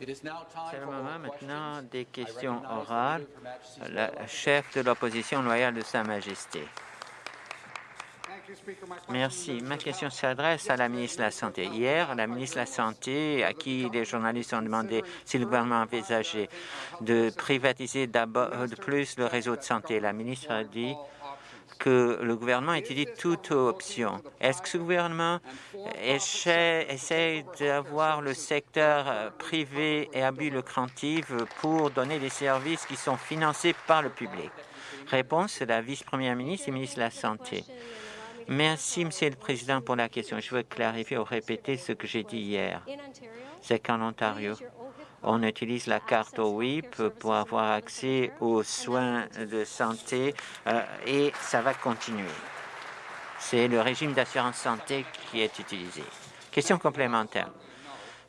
C'est le moment maintenant des questions orales. Le chef de l'opposition loyale de Sa Majesté. Merci. Ma question s'adresse à la ministre de la Santé. Hier, la ministre de la Santé, à qui les journalistes ont demandé si le gouvernement envisageait de privatiser d'abord de plus le réseau de santé, la ministre a dit que le gouvernement étudie toute option. Est-ce que ce gouvernement essaie, d'avoir le secteur euh, privé et à but lucratif pour donner des services qui sont financés par le public? Réponse de la vice-première ministre et ministre de la Santé. Merci, Monsieur le Président, pour la question. Je veux clarifier ou répéter ce que j'ai dit hier. C'est qu'en Ontario, on utilise la carte OIP pour avoir accès aux soins de santé euh, et ça va continuer. C'est le régime d'assurance santé qui est utilisé. Question complémentaire.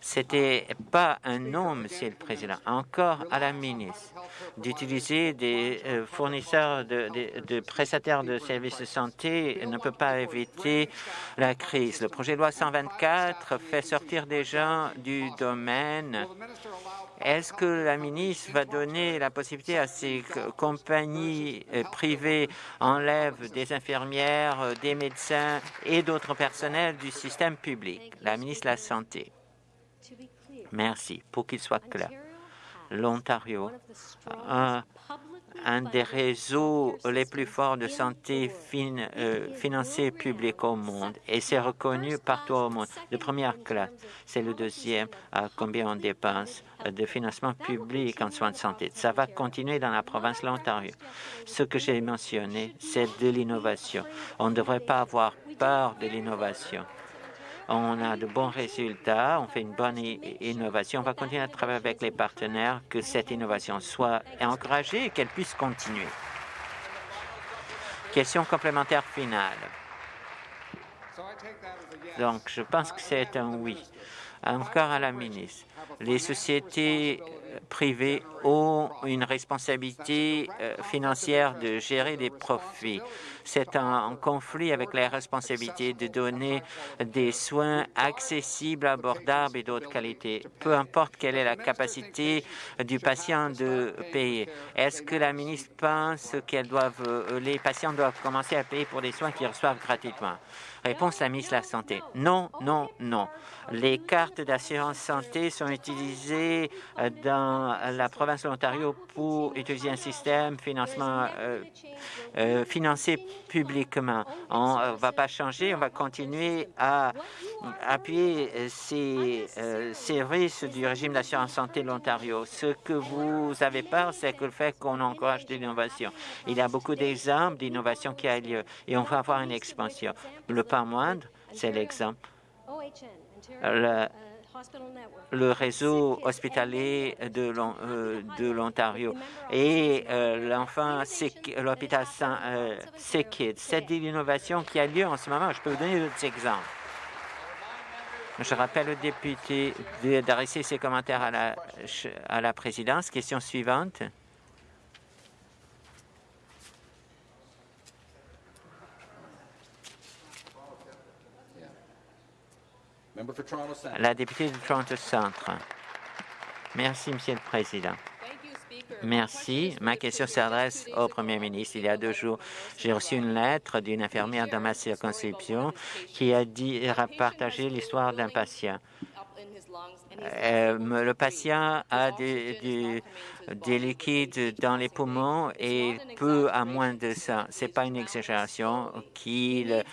C'était pas un nom, Monsieur le Président, encore à la ministre, d'utiliser des euh, fournisseurs de, prestataires de services de santé ne peut pas éviter la crise. Le projet de loi 124 fait sortir des gens du domaine. Est-ce que la ministre va donner la possibilité à ces compagnies euh, privées enlèvent des infirmières, euh, des médecins et d'autres personnels du système public? La ministre de la Santé. Merci. Pour qu'il soit clair, l'Ontario a un des réseaux les plus forts de santé euh, financés publics au monde et c'est reconnu partout au monde. De première classe, c'est le deuxième à combien on dépense de financement public en soins de santé. Ça va continuer dans la province de l'Ontario. Ce que j'ai mentionné, c'est de l'innovation. On ne devrait pas avoir peur de l'innovation on a de bons résultats, on fait une bonne innovation. On va continuer à travailler avec les partenaires que cette innovation soit encouragée et qu'elle puisse continuer. Question complémentaire finale. Donc, je pense que c'est un oui. Encore à la ministre. Les sociétés privées ont une responsabilité euh, financière de gérer des profits c'est en conflit avec la responsabilité de donner des soins accessibles, abordables et d'autres qualités, peu importe quelle est la capacité du patient de payer. Est-ce que la ministre pense que euh, les patients doivent commencer à payer pour des soins qu'ils reçoivent gratuitement? Réponse à la ministre de la Santé. Non, non, non. Les cartes d'assurance santé sont utilisées euh, dans la province de l'Ontario pour utiliser un système financement euh, euh, financé publiquement. On ne va pas changer, on va continuer à appuyer ces services du régime d'assurance santé de l'Ontario. Ce que vous avez peur, c'est que le fait qu'on encourage de l'innovation. Il y a beaucoup d'exemples d'innovation qui a lieu et on va avoir une expansion. Le pas moindre, c'est l'exemple. Le, réseau hospitalier de euh, l'Ontario et euh, l'enfant, l'hôpital euh, C'est Cette innovation qui a lieu en ce moment, je peux vous donner d'autres exemples. Je rappelle au député d'adresser ses commentaires à la présidence. Question suivante. La députée de Toronto Centre. Merci, Monsieur le Président. Merci. Ma question s'adresse au Premier ministre. Il y a deux jours, j'ai reçu une lettre d'une infirmière dans ma circonscription qui a dit a partagé l'histoire d'un patient. Euh, le patient a des, des, liquides dans les poumons et peu à moins de ça. C'est pas une exagération qu'il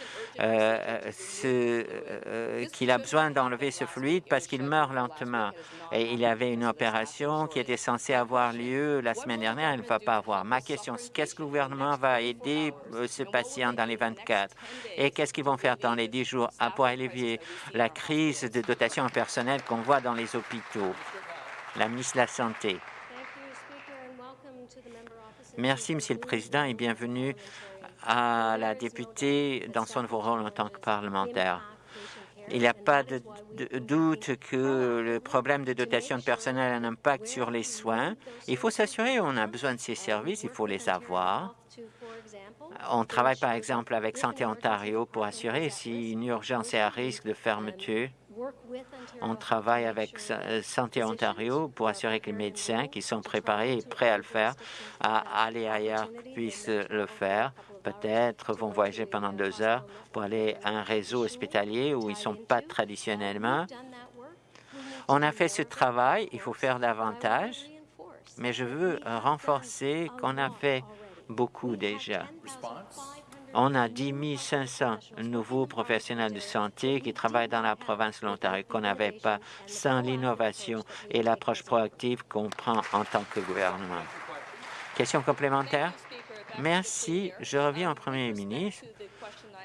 euh, euh, a besoin d'enlever ce fluide parce qu'il meurt lentement. Et il avait une opération qui était censée avoir lieu la semaine dernière. Elle ne va pas avoir. Ma question, c'est qu'est-ce que le gouvernement va aider ce patient dans les 24 et qu'est-ce qu'ils vont faire dans les 10 jours pour allévier la crise de dotation en personnel qu'on voit dans les hôpitaux? La ministre de la Santé. Merci, Monsieur le Président, et bienvenue à la députée dans son nouveau rôle en tant que parlementaire. Il n'y a pas de, doute que le problème de dotation de personnel a un impact sur les soins. Il faut s'assurer qu'on a besoin de ces services, il faut les avoir. On travaille par exemple avec Santé Ontario pour assurer si une urgence est à risque de fermeture On travaille avec Santé Ontario pour assurer que les médecins qui sont préparés et prêts à le faire, à aller ailleurs, puissent le faire. Peut-être vont voyager pendant deux heures pour aller à un réseau hospitalier où ils ne sont pas traditionnellement. On a fait ce travail, il faut faire davantage, mais je veux renforcer qu'on a fait beaucoup déjà. On a 10 500 nouveaux professionnels de santé qui travaillent dans la province de l'Ontario qu'on n'avait pas sans l'innovation et l'approche proactive qu'on prend en tant que gouvernement. Question complémentaire? Merci. Je reviens au premier ministre.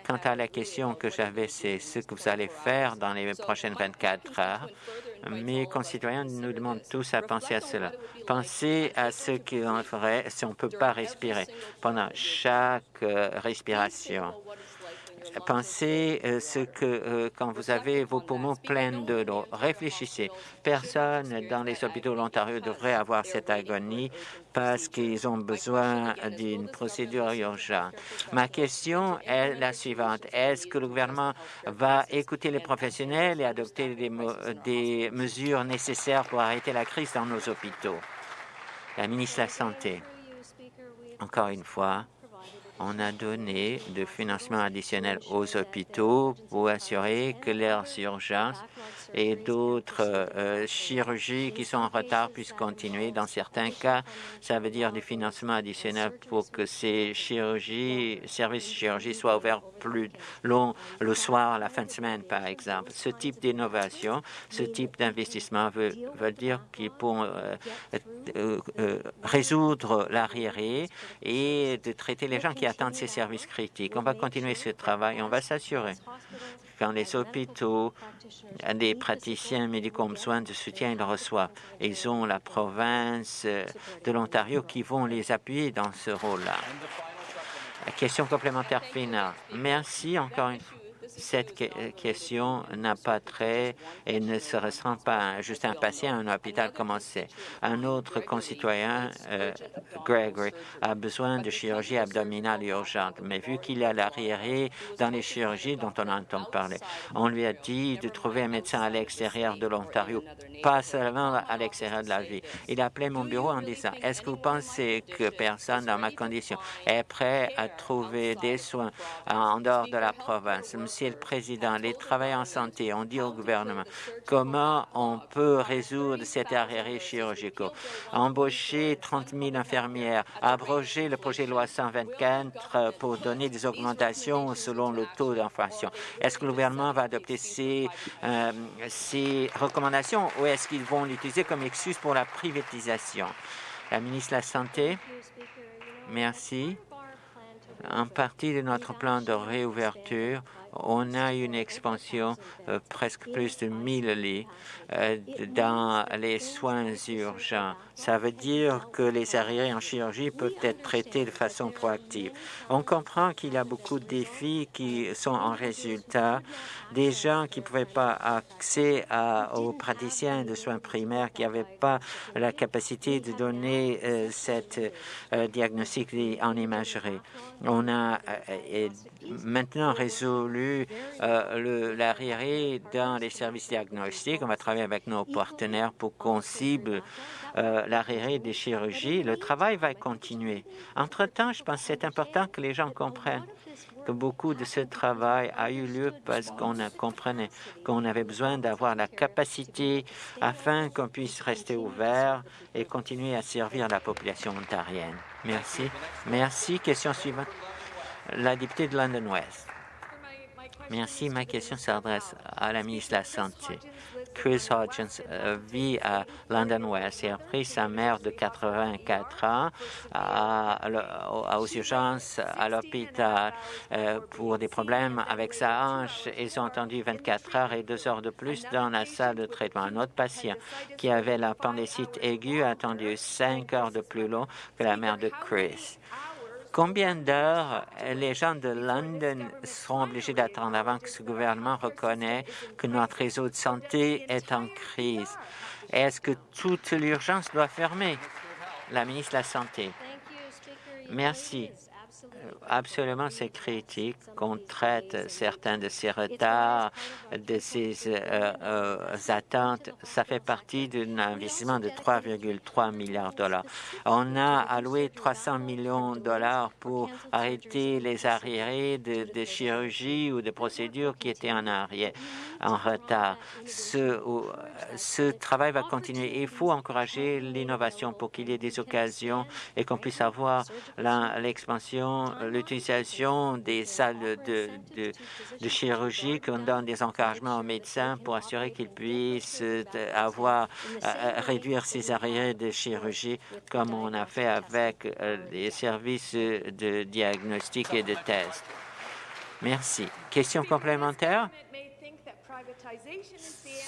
Quant à la question que j'avais, c'est ce que vous allez faire dans les prochaines 24 heures. Mes concitoyens nous demandent tous à penser à cela. Pensez à ce qu'on ferait si on ne peut pas respirer pendant chaque respiration. Pensez euh, ce que euh, quand vous avez vos poumons pleins de l'eau. Réfléchissez. Personne dans les hôpitaux de l'Ontario devrait avoir cette agonie parce qu'ils ont besoin d'une procédure urgente. Ma question est la suivante. Est-ce que le gouvernement va écouter les professionnels et adopter des, des mesures nécessaires pour arrêter la crise dans nos hôpitaux? La ministre de la Santé. Encore une fois, on a donné de financement additionnel aux hôpitaux pour assurer que leurs urgences et d'autres euh, chirurgies qui sont en retard puissent continuer. Dans certains cas, ça veut dire des financements additionnels pour que ces chirurgies, services de chirurgie soient ouverts plus long le soir, la fin de semaine, par exemple. Ce type d'innovation, ce type d'investissement veut, dire qu'ils pourront euh, euh, résoudre l'arriéré et de traiter les gens qui attendent ces services critiques. On va continuer ce travail. On va s'assurer quand les hôpitaux, des praticiens médicaux ont besoin de soutien, ils le reçoivent. Ils ont la province de l'Ontario qui vont les appuyer dans ce rôle-là. Question complémentaire finale. Merci encore une fois cette question n'a pas trait et ne se ressent pas juste un patient à un hôpital commencé. Un autre concitoyen, euh, Gregory, a besoin de chirurgie abdominale urgente, mais vu qu'il a l'arriéré dans les chirurgies dont on entend parler, on lui a dit de trouver un médecin à l'extérieur de l'Ontario, pas seulement à l'extérieur de la vie. Il a appelé mon bureau en disant, est-ce que vous pensez que personne dans ma condition est prêt à trouver des soins en dehors de la province? Le Président, les travailleurs en santé ont dit au gouvernement comment on peut résoudre cet arrêt chirurgical. Embaucher 30 000 infirmières, abroger le projet de loi 124 pour donner des augmentations selon le taux d'inflation. Est-ce que le gouvernement va adopter ces, euh, ces recommandations ou est-ce qu'ils vont l'utiliser comme excuse pour la privatisation? La ministre de la Santé. Merci. En partie de notre plan de réouverture, on a une expansion euh, presque plus de 1000 lits euh, dans les soins urgents. Ça veut dire que les arriérés en chirurgie peuvent être traités de façon proactive. On comprend qu'il y a beaucoup de défis qui sont en résultat. Des gens qui ne pouvaient pas accès aux praticiens de soins primaires, qui n'avaient pas la capacité de donner euh, cette diagnostic en imagerie. On a maintenant résolu euh, l'arriéré dans les services diagnostiques. On va travailler avec nos partenaires pour qu'on cible euh, l'arriéré des chirurgies. Le travail va continuer. Entre-temps, je pense que c'est important que les gens comprennent que beaucoup de ce travail a eu lieu parce qu'on comprenait qu'on avait besoin d'avoir la capacité afin qu'on puisse rester ouvert et continuer à servir la population ontarienne. Merci. Merci. Question suivante la députée de London West. Merci. Ma question s'adresse à la ministre de la Santé. Chris Hodgins euh, vit à London West et a pris sa mère de 84 ans aux urgences à l'hôpital euh, pour des problèmes avec sa hanche. Ils ont attendu 24 heures et deux heures de plus dans la salle de traitement. Un autre patient qui avait l'appendicite aiguë a attendu cinq heures de plus long que la mère de Chris. Combien d'heures les gens de London seront obligés d'attendre avant que ce gouvernement reconnaisse que notre réseau de santé est en crise? Est-ce que toute l'urgence doit fermer? La ministre de la Santé. Merci. Absolument, c'est critique qu'on traite certains de ces retards, de ces euh, euh, attentes. Ça fait partie d'un investissement de 3,3 milliards de dollars. On a alloué 300 millions de dollars pour arrêter les arriérés de, de chirurgie ou de procédures qui étaient en arrière, en retard. Ce travail va continuer. Il faut encourager l'innovation pour qu'il y ait des occasions et qu'on puisse avoir l'expansion, l'utilisation des salles de, de, chirurgie, qu'on donne des encouragements aux médecins pour assurer qu'ils puissent euh, avoir, euh, réduire ces arriérés de chirurgie comme on a fait avec euh, les services de diagnostic et de test. Merci. Question complémentaire?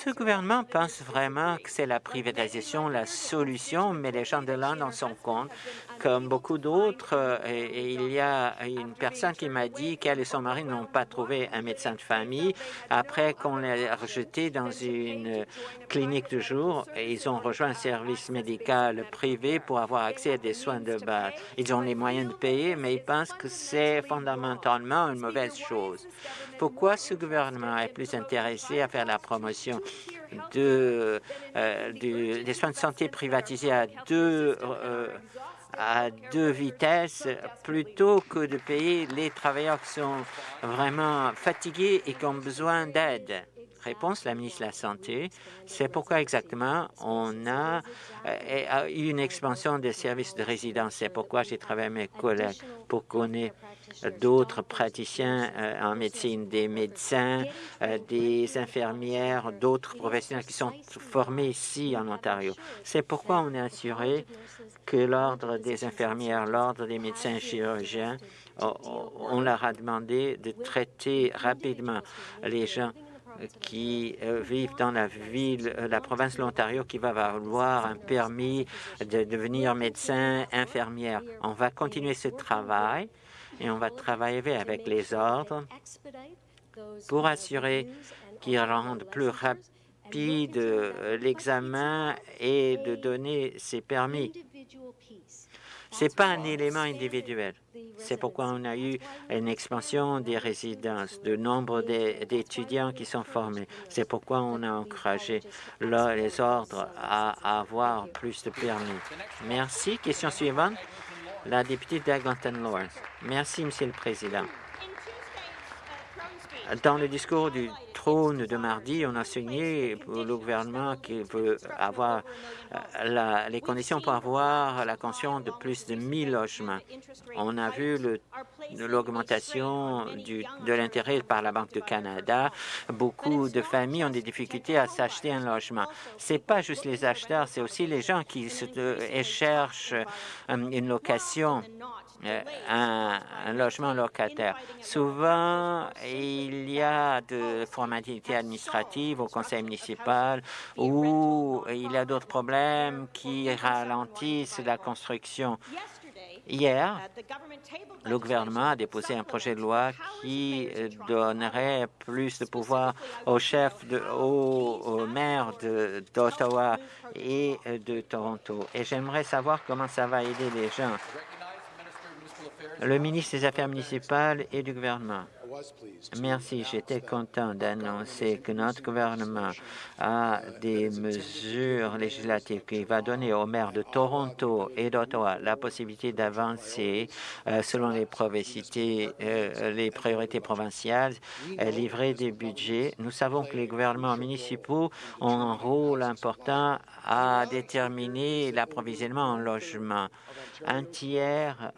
Ce gouvernement pense vraiment que c'est la privatisation la solution, mais les gens de l'Inde en sont compte, comme beaucoup d'autres. Euh, il y a une personne qui m'a dit qu'elle et son mari n'ont pas trouvé un médecin de famille après qu'on les rejeté dans une clinique de jour. Ils ont rejoint un service médical privé pour avoir accès à des soins de base. Ils ont les moyens de payer, mais ils pensent que c'est fondamentalement une mauvaise chose. Pourquoi ce gouvernement est plus intéressé à faire la promotion euh, des soins de santé privatisés à deux, euh, à deux vitesses plutôt que de payer. Les travailleurs qui sont vraiment fatigués et qui ont besoin d'aide Réponse, la ministre de la Santé. C'est pourquoi exactement on a eu une expansion des services de résidence. C'est pourquoi j'ai travaillé avec mes collègues pour connaître d'autres praticiens euh, en médecine, des médecins, euh, des infirmières, d'autres professionnels qui sont formés ici en Ontario. C'est pourquoi on est assuré que l'Ordre des infirmières, l'Ordre des médecins chirurgiens, on leur a demandé de traiter rapidement les gens qui euh, vivent dans la ville, la province de l'Ontario, qui va avoir un permis de devenir médecin, infirmière. On va continuer ce travail et on va travailler avec les ordres pour assurer qu'ils rendent plus rapide l'examen et de donner ces permis. Ce n'est pas un élément individuel. C'est pourquoi on a eu une expansion des résidences, de nombre d'étudiants qui sont formés. C'est pourquoi on a encouragé les ordres à avoir plus de permis. Merci. Question suivante la députée d'Eglinton Lawrence. Merci, Monsieur le Président. Dans le discours du trône de mardi, on a signé pour le gouvernement qui veut avoir euh, les conditions pour avoir la construction de plus de 1000 logements. On a vu l'augmentation de l'intérêt par la Banque du Canada. Beaucoup de familles ont des difficultés à s'acheter un logement. Ce n'est pas juste les acheteurs, c'est aussi les gens qui se, cherchent euh, une location euh, un, logement locataire. Souvent, il y a de formalités administratives au conseil municipal ou il y a d'autres problèmes qui ralentissent la construction. Hier, le gouvernement a déposé un projet de loi qui donnerait plus de pouvoir aux chefs, de, aux, aux maires d'Ottawa et de Toronto. Et j'aimerais savoir comment ça va aider les gens le ministre des Affaires municipales et du gouvernement. Merci. J'étais content d'annoncer que notre gouvernement a des mesures législatives qui va donner aux maires de Toronto et d'Ottawa la possibilité d'avancer euh, selon les, euh, les priorités provinciales, euh, livrer des budgets. Nous savons que les gouvernements municipaux ont un rôle important à déterminer l'approvisionnement en logement. Un tiers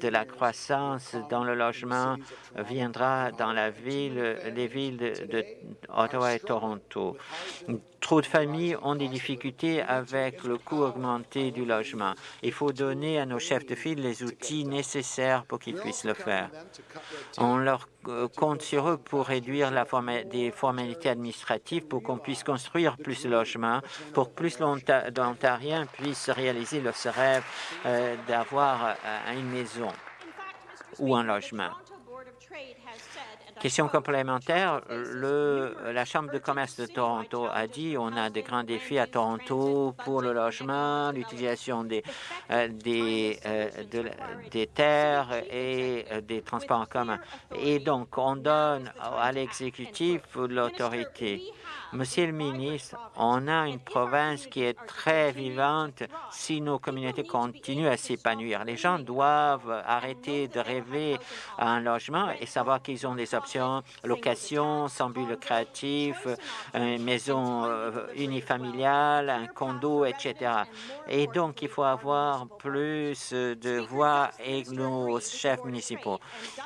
de la croissance dans le logement viendra dans la ville, les villes de Ottawa et Toronto. Trop de familles ont des difficultés avec le coût augmenté du logement. Il faut donner à nos chefs de file les outils nécessaires pour qu'ils puissent le faire. On leur euh, compte sur eux pour réduire la des formalités administratives pour qu'on puisse construire plus de logements, pour que plus d'Ontariens puissent réaliser leur rêve euh, d'avoir euh, une maison ou un logement. Question complémentaire, la Chambre de commerce de Toronto a dit on a de grands défis à Toronto pour le logement, l'utilisation des, euh, des, euh, des terres et euh, des transports en commun. Et donc, on donne à l'exécutif l'autorité Monsieur le ministre, on a une province qui est très vivante si nos communautés continuent à s'épanouir. Les gens doivent arrêter de rêver à un logement et savoir qu'ils ont des options, location, sans but lucratif, une maison euh, unifamiliale, un condo, etc. Et donc, il faut avoir plus de voix et nos chefs municipaux.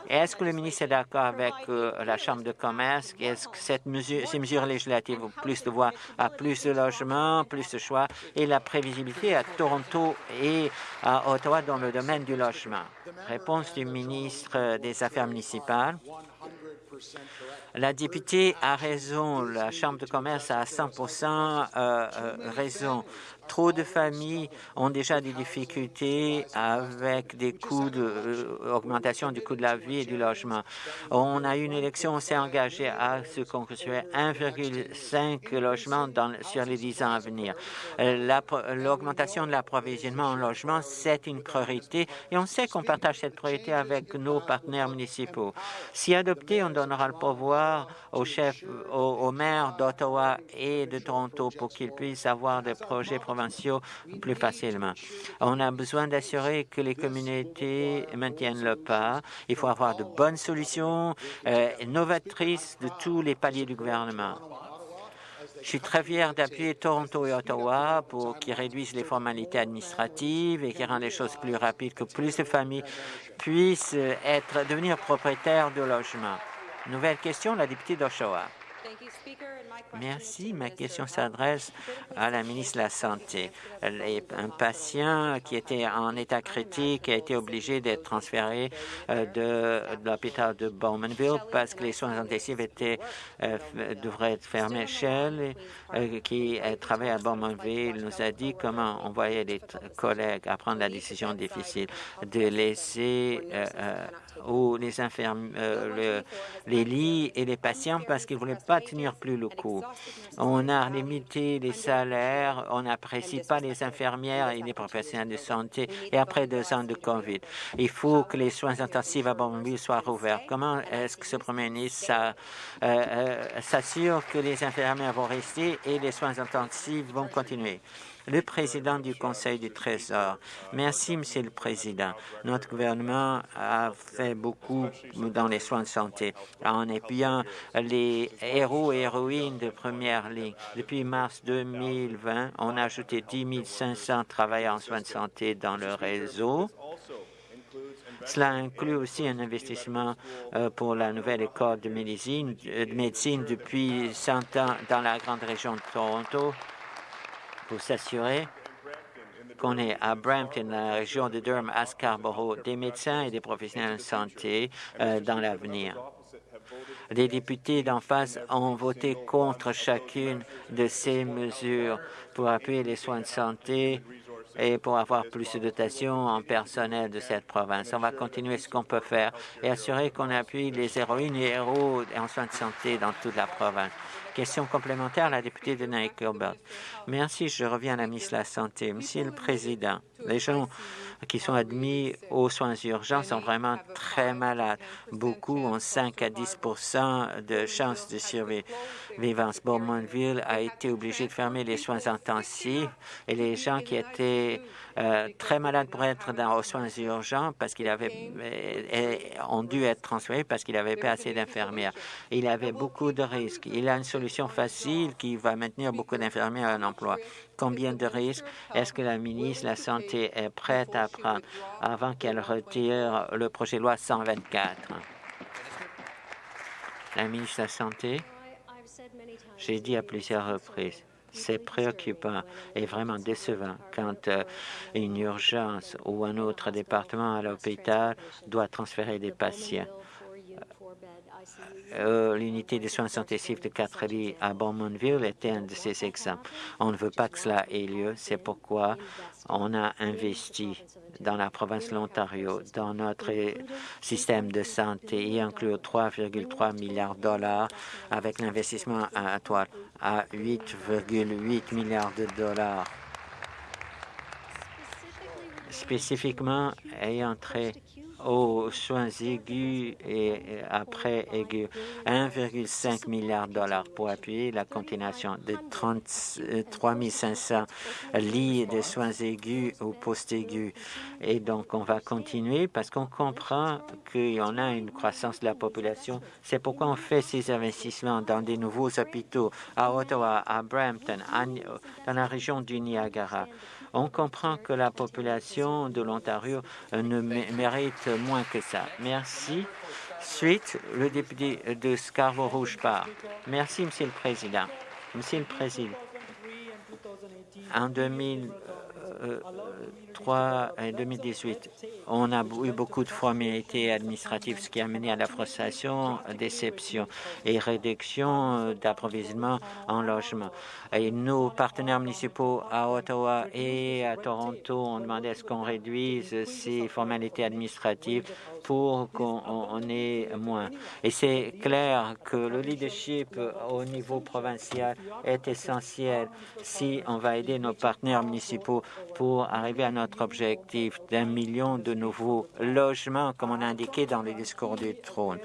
Est-ce que le ministre est d'accord avec euh, la Chambre de commerce? Est-ce que ces mesures législatives plus de voix à plus de logements, plus de choix et la prévisibilité à Toronto et à Ottawa dans le domaine du logement? Réponse du ministre des Affaires municipales. La députée a raison, la Chambre de commerce a 100% euh, euh, raison. Trop de familles ont déjà des difficultés avec des coûts d'augmentation euh, du coût de la vie et du logement. On a eu une élection, on s'est engagé à se construire 1,5 logements sur les 10 ans à venir. L'augmentation de l'approvisionnement en logement, c'est une priorité et on sait qu'on partage cette priorité avec nos partenaires municipaux. Si adopté, on donnera le pouvoir aux chefs, aux, maires d'Ottawa et de Toronto pour qu'ils puissent avoir des projets provinciaux plus facilement. On a besoin d'assurer que les communautés maintiennent le pas. Il faut avoir de bonnes solutions euh, novatrices de tous les paliers du gouvernement. Je suis très fier d'appuyer Toronto et Ottawa pour qu'ils réduisent les formalités administratives et qu'ils rendent les choses plus rapides, que plus de familles puissent être, devenir propriétaires de logements. Nouvelle question, la députée d'Oshawa. Merci. Ma question s'adresse à la ministre de la Santé. Un patient qui était en état critique a été obligé d'être transféré euh, de, l'hôpital de Bowmanville parce que les soins intensifs étaient, euh, devraient être fermés. Shell, euh, qui travaille à Bowmanville, nous a dit comment on voyait les collègues à prendre la décision difficile de laisser ou les euh, les lits et les patients parce qu'ils ne voulaient pas tenir plus le coup. On a limité les salaires, on n'apprécie pas les infirmières et les professionnels de santé et après deux ans de COVID. Il faut que les soins intensifs à Bombay soient rouverts. Comment est-ce que ce Premier ministre euh, euh, s'assure que les infirmières vont rester et les soins intensifs vont continuer? Le président du Conseil du Trésor. Merci, Monsieur le Président. Notre gouvernement a fait beaucoup dans les soins de santé en appuyant les héros et héroïnes de première ligne. Depuis mars 2020, on a ajouté 10 500 travailleurs en soins de santé dans le réseau. Cela inclut aussi un investissement euh, pour la nouvelle école de médecine, de médecine depuis 100 ans dans la grande région de Toronto pour s'assurer qu'on est à Brampton, dans la région de Durham, à Scarborough, des médecins et des professionnels de santé euh, dans l'avenir. Les députés d'en face ont voté contre chacune de ces mesures pour appuyer les soins de santé et pour avoir plus de dotation en personnel de cette province. On va continuer ce qu'on peut faire et assurer qu'on appuie les héroïnes et héros en soins de santé dans toute la province. Question complémentaire, la députée de Nike Gilbert. Merci, je reviens à la ministre de la Santé. Monsieur le Président, les gens qui sont admis aux soins urgents sont vraiment très malades. Beaucoup ont 5 à 10% de chances de survivance. Beaumontville a été obligé de fermer les soins intensifs et les gens qui étaient euh, très malades pour être dans, aux soins urgents parce qu'il avait euh, ont dû être transférés parce qu'il n'avait pas assez d'infirmières. Il avait beaucoup de risques. Il a une solution facile qui va maintenir beaucoup d'infirmières en emploi. Combien de risques? Est-ce que la ministre de la Santé est prête à prendre avant qu'elle retire le projet de loi 124? La ministre de la Santé, j'ai dit à plusieurs reprises, c'est préoccupant et vraiment décevant quand euh, une urgence ou un autre département à l'hôpital doit transférer des patients. Euh, l'unité de soins intensifs de 4 lits à Beaumontville était un de ces exemples. On ne veut pas que cela ait lieu. C'est pourquoi on a investi dans la province de l'Ontario, dans notre système de santé, y inclut 3,3 milliards de dollars avec l'investissement à à 8,8 milliards de dollars. Spécifiquement ayant trait aux soins aigus et après aigus. 1,5 milliard de dollars pour appuyer la continuation de 33 500 lits de soins aigus ou post-aigus. Et donc, on va continuer parce qu'on comprend qu'il y en a une croissance de la population. C'est pourquoi on fait ces investissements dans des nouveaux hôpitaux à Ottawa, à Brampton, dans la région du Niagara. On comprend que la population de l'Ontario euh, ne mérite moins que ça. Merci. Suite, le député de Scarborough-Rouge-Part. Merci, Monsieur le Président. Monsieur le Président, en 2000, 2003 et 2018, on a eu beaucoup de formalités administratives, ce qui a mené à la frustration, déception et réduction d'approvisionnement en logement. Et nos partenaires municipaux à Ottawa et à Toronto ont demandé à ce qu'on réduise ces formalités administratives pour qu'on ait moins. Et c'est clair que le leadership au niveau provincial est essentiel si on va aider nos partenaires municipaux pour arriver à notre objectif d'un million de nouveaux logements, comme on a indiqué dans le discours du trône.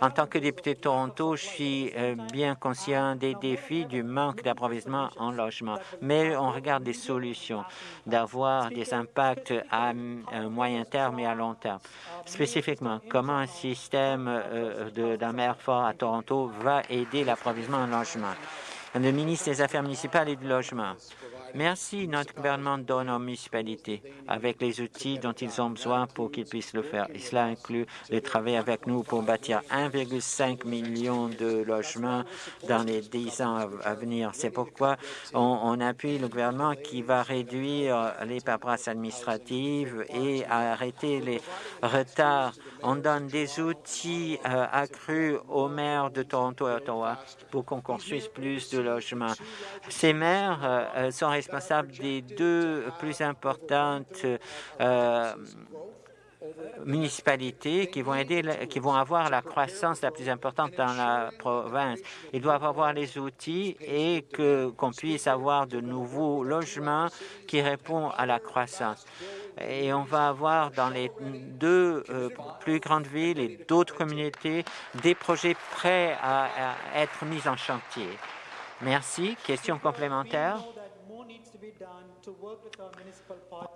En tant que député de Toronto, je suis euh, bien conscient des défis du manque d'approvisionnement en logement, mais on regarde des solutions d'avoir des impacts à moyen terme et à long terme. Spécifiquement, comment un système euh, d'un maire fort à Toronto va aider l'approvisionnement en logement. Le ministre des Affaires municipales et du Logement Merci. Notre gouvernement donne aux municipalités avec les outils dont ils ont besoin pour qu'ils puissent le faire. Et cela inclut de travailler avec nous pour bâtir 1,5 million de logements dans les 10 ans à venir. C'est pourquoi on, appuie le gouvernement qui va réduire les paperasses administratives et arrêter les retards. On donne des outils euh, accrus aux maires de Toronto et Ottawa pour qu'on construise plus de logements. Ces maires euh, sont responsables des deux plus importantes euh, municipalités qui vont aider, qui vont avoir la croissance la plus importante dans la province. Ils doivent avoir les outils et que qu'on puisse avoir de nouveaux logements qui répondent à la croissance. Et on va avoir dans les deux euh, plus grandes villes et d'autres communautés des projets prêts à être mis en chantier. Merci. Question complémentaire?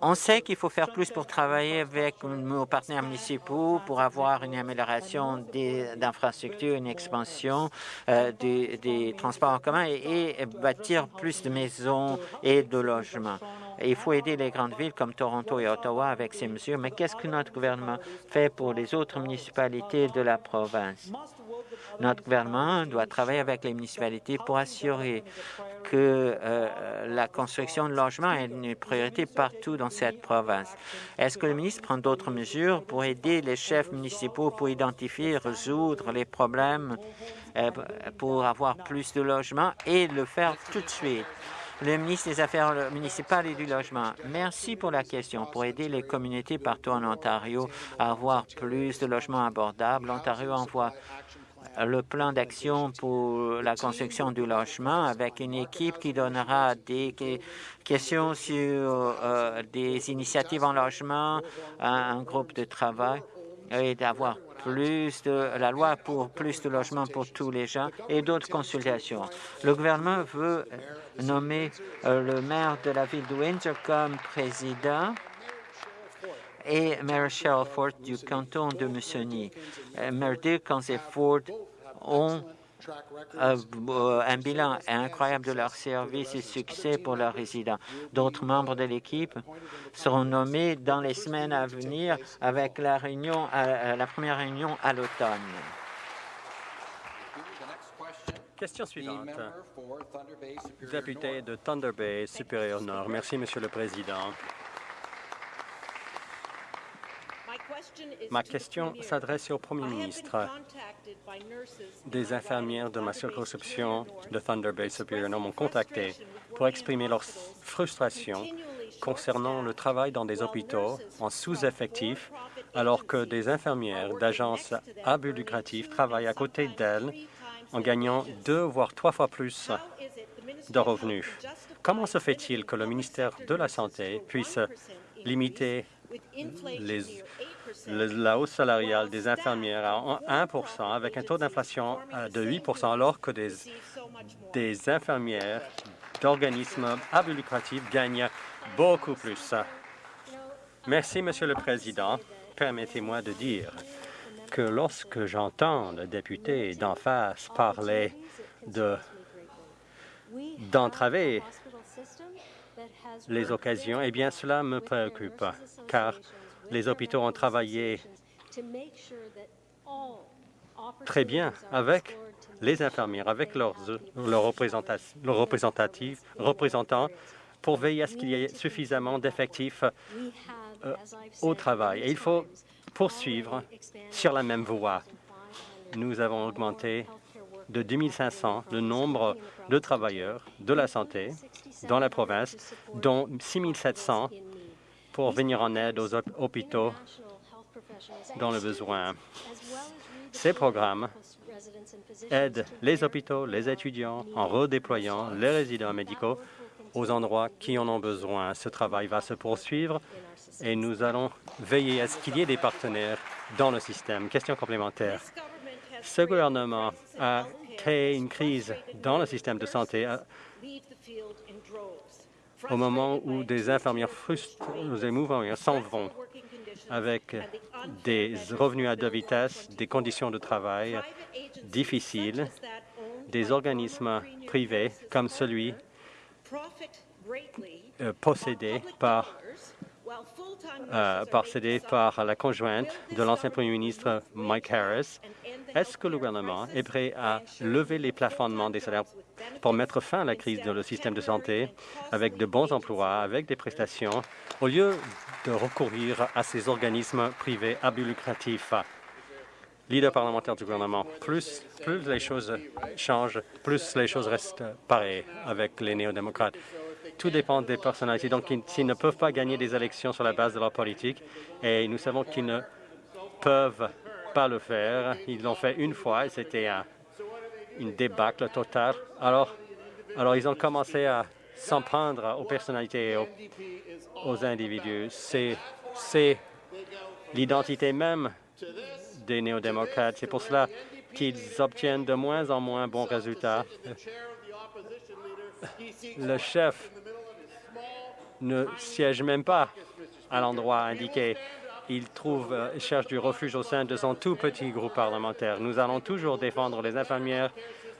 On sait qu'il faut faire plus pour travailler avec nos partenaires municipaux pour avoir une amélioration des infrastructures, une expansion euh, des, transports en commun et, bâtir plus de maisons et de logements. il faut aider les grandes villes comme Toronto et Ottawa avec ces mesures. Mais qu'est-ce que notre gouvernement fait pour les autres municipalités de la province? Notre gouvernement doit travailler avec les municipalités pour assurer que euh, la construction de logements est une priorité partout dans cette province. Est-ce que le ministre prend d'autres mesures pour aider les chefs municipaux pour identifier et résoudre les problèmes euh, pour avoir plus de logements et le faire tout de suite? le ministre des Affaires municipales et du Logement. Merci pour la question. Pour aider les communautés partout en Ontario à avoir plus de logements abordables, l'Ontario envoie le plan d'action pour la construction du logement avec une équipe qui donnera des questions sur euh, des initiatives en logement, un, groupe de travail et d'avoir plus de la loi pour plus de logements pour tous les gens et d'autres consultations. Le gouvernement veut nommer euh, le maire de la ville de Windsor comme président et Maire Cheryl Ford du canton de Mussigny. Euh, Maire Dirkens et Ford ont euh, un bilan incroyable de leur service et succès pour leurs résidents. D'autres membres de l'équipe seront nommés dans les semaines à venir avec la première réunion à l'automne. Question suivante. Député de Thunder Bay, Supérieur Nord. Merci, Monsieur le Président. Ma question s'adresse au Premier ministre. Des infirmières de ma circonscription de Thunder Bay Superior m'ont contacté pour exprimer leur frustration concernant le travail dans des hôpitaux en sous-effectif, alors que des infirmières d'agences à but lucratif travaillent à côté d'elles en gagnant deux voire trois fois plus de revenus. Comment se fait-il que le ministère de la Santé puisse limiter la hausse salariale des infirmières à 1% avec un taux d'inflation euh, de 8% alors que des, infirmières d'organismes à but gagnent beaucoup plus. Merci, Monsieur le Président. Permettez-moi de dire que lorsque j'entends le député d'en face parler d'entraver les occasions, eh bien, cela me préoccupe, car les hôpitaux ont travaillé très bien avec les infirmières, avec leurs, leurs, représentants pour veiller à ce qu'il y ait suffisamment d'effectifs euh, au travail. Et il faut poursuivre sur la même voie. Nous avons augmenté de 2500 le nombre de travailleurs de la santé dans la province, dont 6700 pour venir en aide aux hôpitaux dans le besoin. Ces programmes aident les hôpitaux, les étudiants en redéployant les résidents médicaux aux endroits qui en ont besoin. Ce travail va se poursuivre et nous allons veiller à ce qu'il y ait des partenaires dans le système. Question complémentaire. Ce gouvernement a créé une crise dans le système de santé euh, au moment où des infirmières frustrées émouvants s'en vont avec des revenus à deux vitesses, des conditions de travail difficiles, des organismes privés comme celui euh, possédé par euh, par la conjointe de l'ancien premier ministre Mike Harris. Est-ce que le gouvernement est prêt à lever les plafonnements des salaires pour mettre fin à la crise dans le système de santé avec de bons emplois, avec des prestations, au lieu de recourir à ces organismes privés à but lucratif? Leader parlementaire du gouvernement, plus, plus les choses changent, plus les choses restent pareilles avec les néo-démocrates. Tout dépend des personnalités. Donc, s'ils ne peuvent pas gagner des élections sur la base de leur politique, et nous savons qu'ils ne peuvent pas le faire, ils l'ont fait une fois et c'était une débâcle totale. Alors, alors, ils ont commencé à s'en prendre aux personnalités et aux, aux individus. C'est l'identité même des néo-démocrates. C'est pour cela qu'ils obtiennent de moins en moins bons résultats. Le chef ne siège même pas à l'endroit indiqué. Il trouve, euh, cherche du refuge au sein de son tout petit groupe parlementaire. Nous allons toujours défendre les infirmières.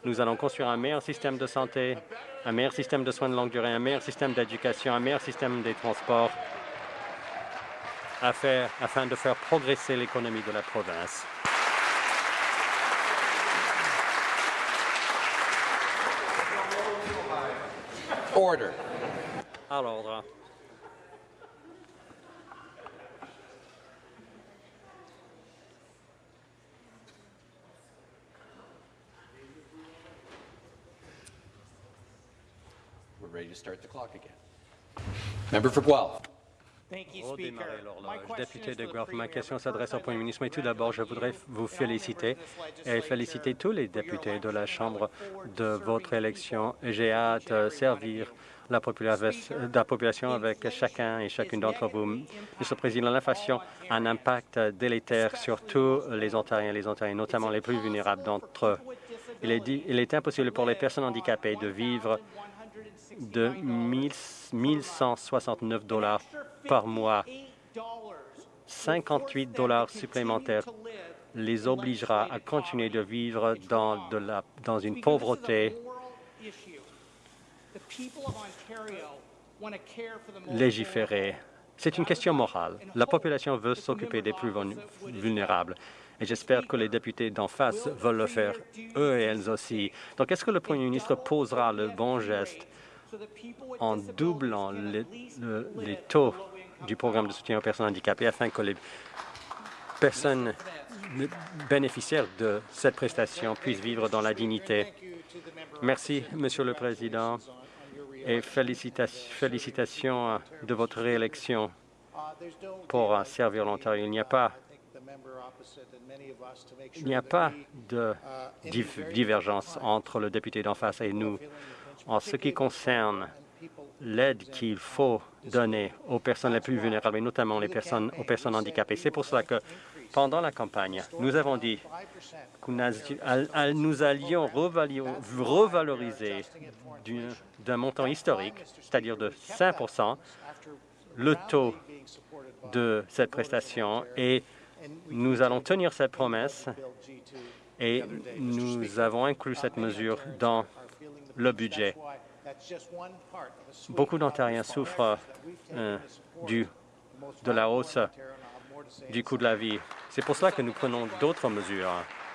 Nous allons construire un meilleur système de santé, un meilleur système de soins de longue durée, un meilleur système d'éducation, un meilleur système des transports afin de faire progresser l'économie de la province. Order. We're ready to start the clock again. Member for Guelph. Redémarrer l'horloge. Député de Guelph, ma question s'adresse au Premier ministre. Mais tout d'abord, je voudrais vous féliciter et féliciter tous les députés de la Chambre de votre élection. J'ai hâte de servir la population avec chacun et chacune d'entre vous. Monsieur le Président, l'inflation a un impact délétère sur tous les Ontariens et les Ontariens, notamment les plus vulnérables d'entre eux. Il est, dit, il est impossible pour les personnes handicapées de vivre de 1169 dollars par mois. 58 dollars supplémentaires les obligera à continuer de vivre dans, dans une pauvreté légiférée. C'est une question morale. La population veut s'occuper des plus vulnérables et j'espère que les députés d'en face veulent le faire, eux et elles aussi. Donc, est-ce que le Premier ministre posera le bon geste en doublant les, taux du programme de soutien aux personnes handicapées afin que les, personnes bénéficiaires de cette prestation puissent vivre dans la dignité. Merci, Monsieur le Président, et félicitations de votre réélection pour servir l'Ontario. Il n'y a pas il n'y a pas de divergence entre le député d'en face et nous en ce qui concerne l'aide qu'il faut donner aux personnes les plus vulnérables, et notamment aux personnes handicapées. C'est pour cela que, pendant la campagne, nous avons dit que nous allions revaloriser d'un montant historique, c'est-à-dire de 5 le taux de cette prestation et nous allons tenir cette promesse et nous avons inclus cette mesure dans le budget. Beaucoup d'Ontariens souffrent euh, du, de la hausse du coût de la vie. C'est pour cela que nous prenons d'autres mesures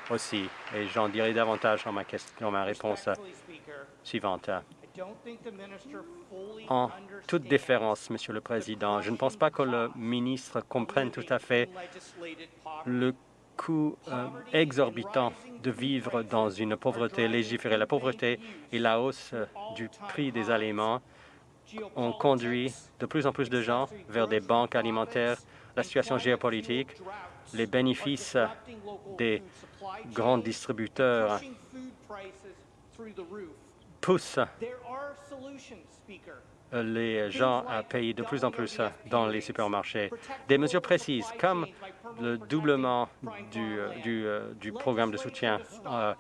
aussi, et j'en dirai davantage dans ma, question, dans ma réponse suivante. En toute déférence, Monsieur le Président, je ne pense pas que le ministre comprenne tout à fait le coût euh, exorbitant de vivre dans une pauvreté légiférée. La pauvreté et la hausse euh, du prix des aliments ont conduit de plus en plus de gens vers des banques alimentaires. La situation géopolitique, les bénéfices des grands distributeurs poussent les gens à payer de plus en plus dans les supermarchés. Des mesures précises, comme le doublement du, du, du programme de soutien euh,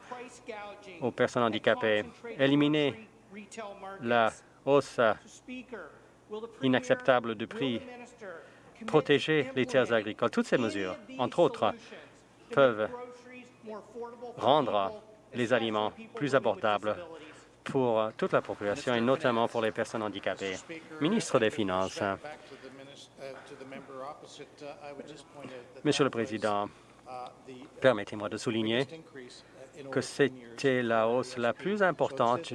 aux personnes handicapées, éliminer la hausse inacceptable de prix, protéger les terres agricoles. Toutes ces mesures, entre autres, peuvent rendre les aliments plus abordables pour euh, toute la population et notamment pour les personnes handicapées. Ministre des Finances, Monsieur le Président, permettez-moi de souligner que c'était la hausse la plus importante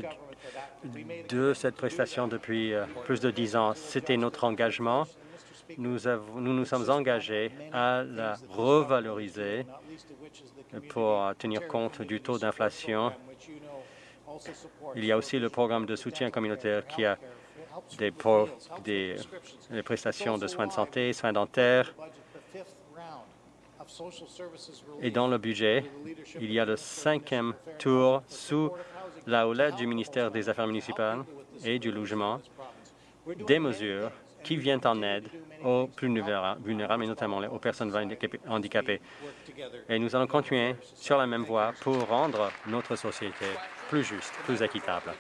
de cette prestation depuis euh, plus de dix ans. C'était notre engagement. Nous, nous, nous sommes engagés à la revaloriser pour tenir compte du taux d'inflation il y a aussi le programme de soutien communautaire qui a des, prestations de soins de santé, soins dentaires. Et dans le budget, il y a le cinquième tour sous la houlette du ministère des Affaires municipales et du logement, des mesures qui viennent en aide aux plus vulnérables, et notamment aux personnes handicapées. Et nous allons continuer sur la même voie pour rendre notre société plus juste, plus équitable.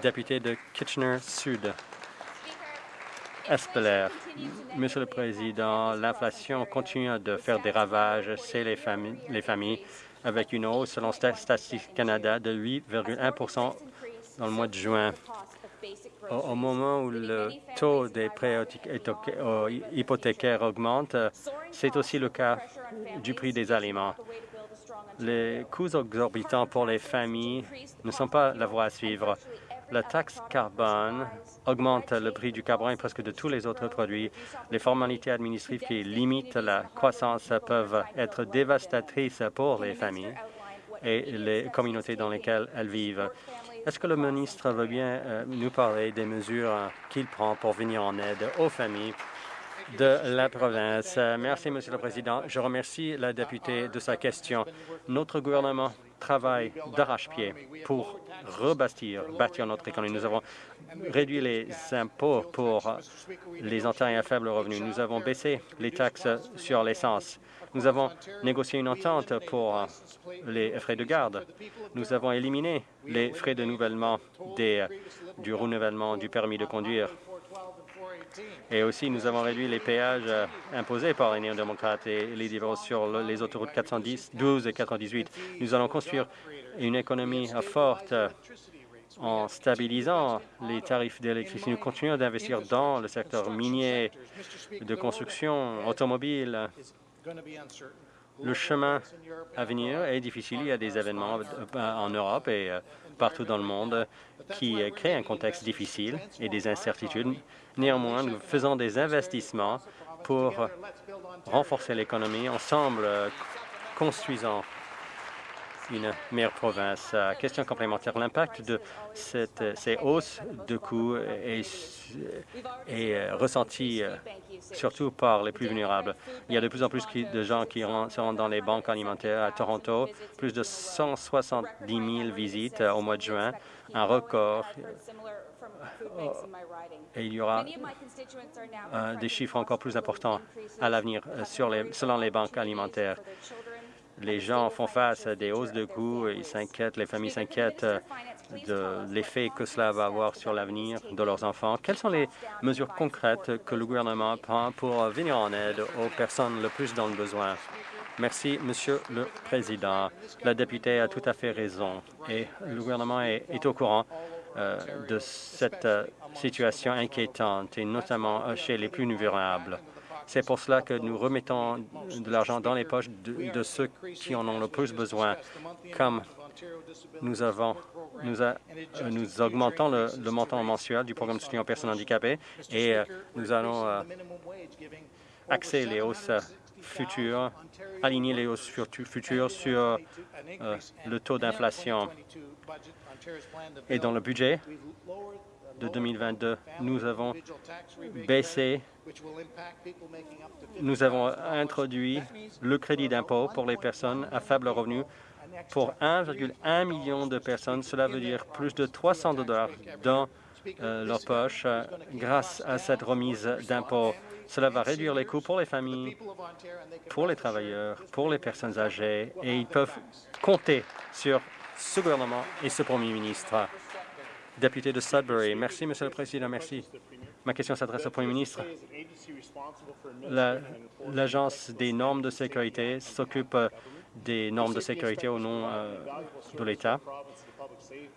Député de Kitchener-Sud. Espeler. Monsieur le Président, l'inflation continue de faire des ravages chez les familles, les familles avec une hausse, selon Statistique Canada, de 8,1% dans le mois de juin. Au, moment où le taux des prêts hypothécaires augmente, c'est aussi le cas du prix des aliments. Les coûts exorbitants pour les familles ne sont pas la voie à suivre. La taxe carbone augmente le prix du carburant et presque de tous les autres produits. Les formalités administratives qui limitent la croissance peuvent être dévastatrices pour les familles et les communautés dans lesquelles elles vivent. Est-ce que le ministre veut bien euh, nous parler des mesures qu'il prend pour venir en aide aux familles de la province. Merci, Monsieur le Président. Je remercie la députée de sa question. Notre gouvernement travaille d'arrache-pied pour rebâtir, bâtir notre économie. Nous avons réduit les impôts pour les Ontariens à faible revenu. Nous avons baissé les taxes sur l'essence. Nous avons négocié une entente pour les frais de garde. Nous avons éliminé les frais de nivellement des, du renouvellement du permis de conduire. Et aussi, nous avons réduit les péages euh, imposés par les néo-démocrates et les différences sur les autoroutes 410, 12 et 418. Nous allons construire une économie forte euh, en stabilisant les tarifs d'électricité. Nous continuons d'investir dans le secteur minier, de construction, automobile. Le chemin à venir est difficile. Il y a des événements euh, en Europe et partout dans le monde qui créent un contexte difficile et des incertitudes. Néanmoins, nous faisons des investissements pour renforcer l'économie. Ensemble, construisons une meilleure province. Question complémentaire. L'impact de cette, ces hausses de coûts est, est ressenti surtout par les plus vulnérables. Il y a de plus en plus de gens qui se rendent dans les banques alimentaires à Toronto, plus de 170 000 visites au mois de juin, un record. Et il y aura des chiffres encore plus importants à l'avenir selon les banques alimentaires les gens font face à des hausses de coûts, ils s'inquiètent, les familles s'inquiètent euh, de l'effet que cela va avoir sur l'avenir de leurs enfants. Quelles sont les mesures concrètes que le gouvernement prend pour venir en aide aux personnes le plus dans le besoin? Merci, Monsieur le Président. La députée a tout à fait raison et le gouvernement est, au courant euh, de cette euh, situation inquiétante et notamment chez les plus vulnérables. C'est pour cela que nous remettons de l'argent dans les poches de, ceux qui en ont le plus besoin, comme nous avons nous, nous augmentons le, montant mensuel du programme de soutien aux personnes handicapées et euh, nous allons euh, axer les hausses futures, aligner les hausses futures sur euh, le taux d'inflation. Et dans le budget de 2022, nous avons baissé nous avons introduit le crédit d'impôt pour les personnes à faible revenu pour 1,1 million de personnes. Cela veut dire plus de 300 dollars dans euh, leur poche euh, grâce à cette remise d'impôt. Cela va réduire les coûts pour les familles, pour les travailleurs, pour les personnes âgées, et ils peuvent compter sur ce gouvernement et ce premier ministre. Député de Sudbury. Merci, Monsieur le Président. Merci. Ma question s'adresse au Premier ministre. L'Agence des normes de sécurité s'occupe des normes de sécurité au nom euh, de l'État.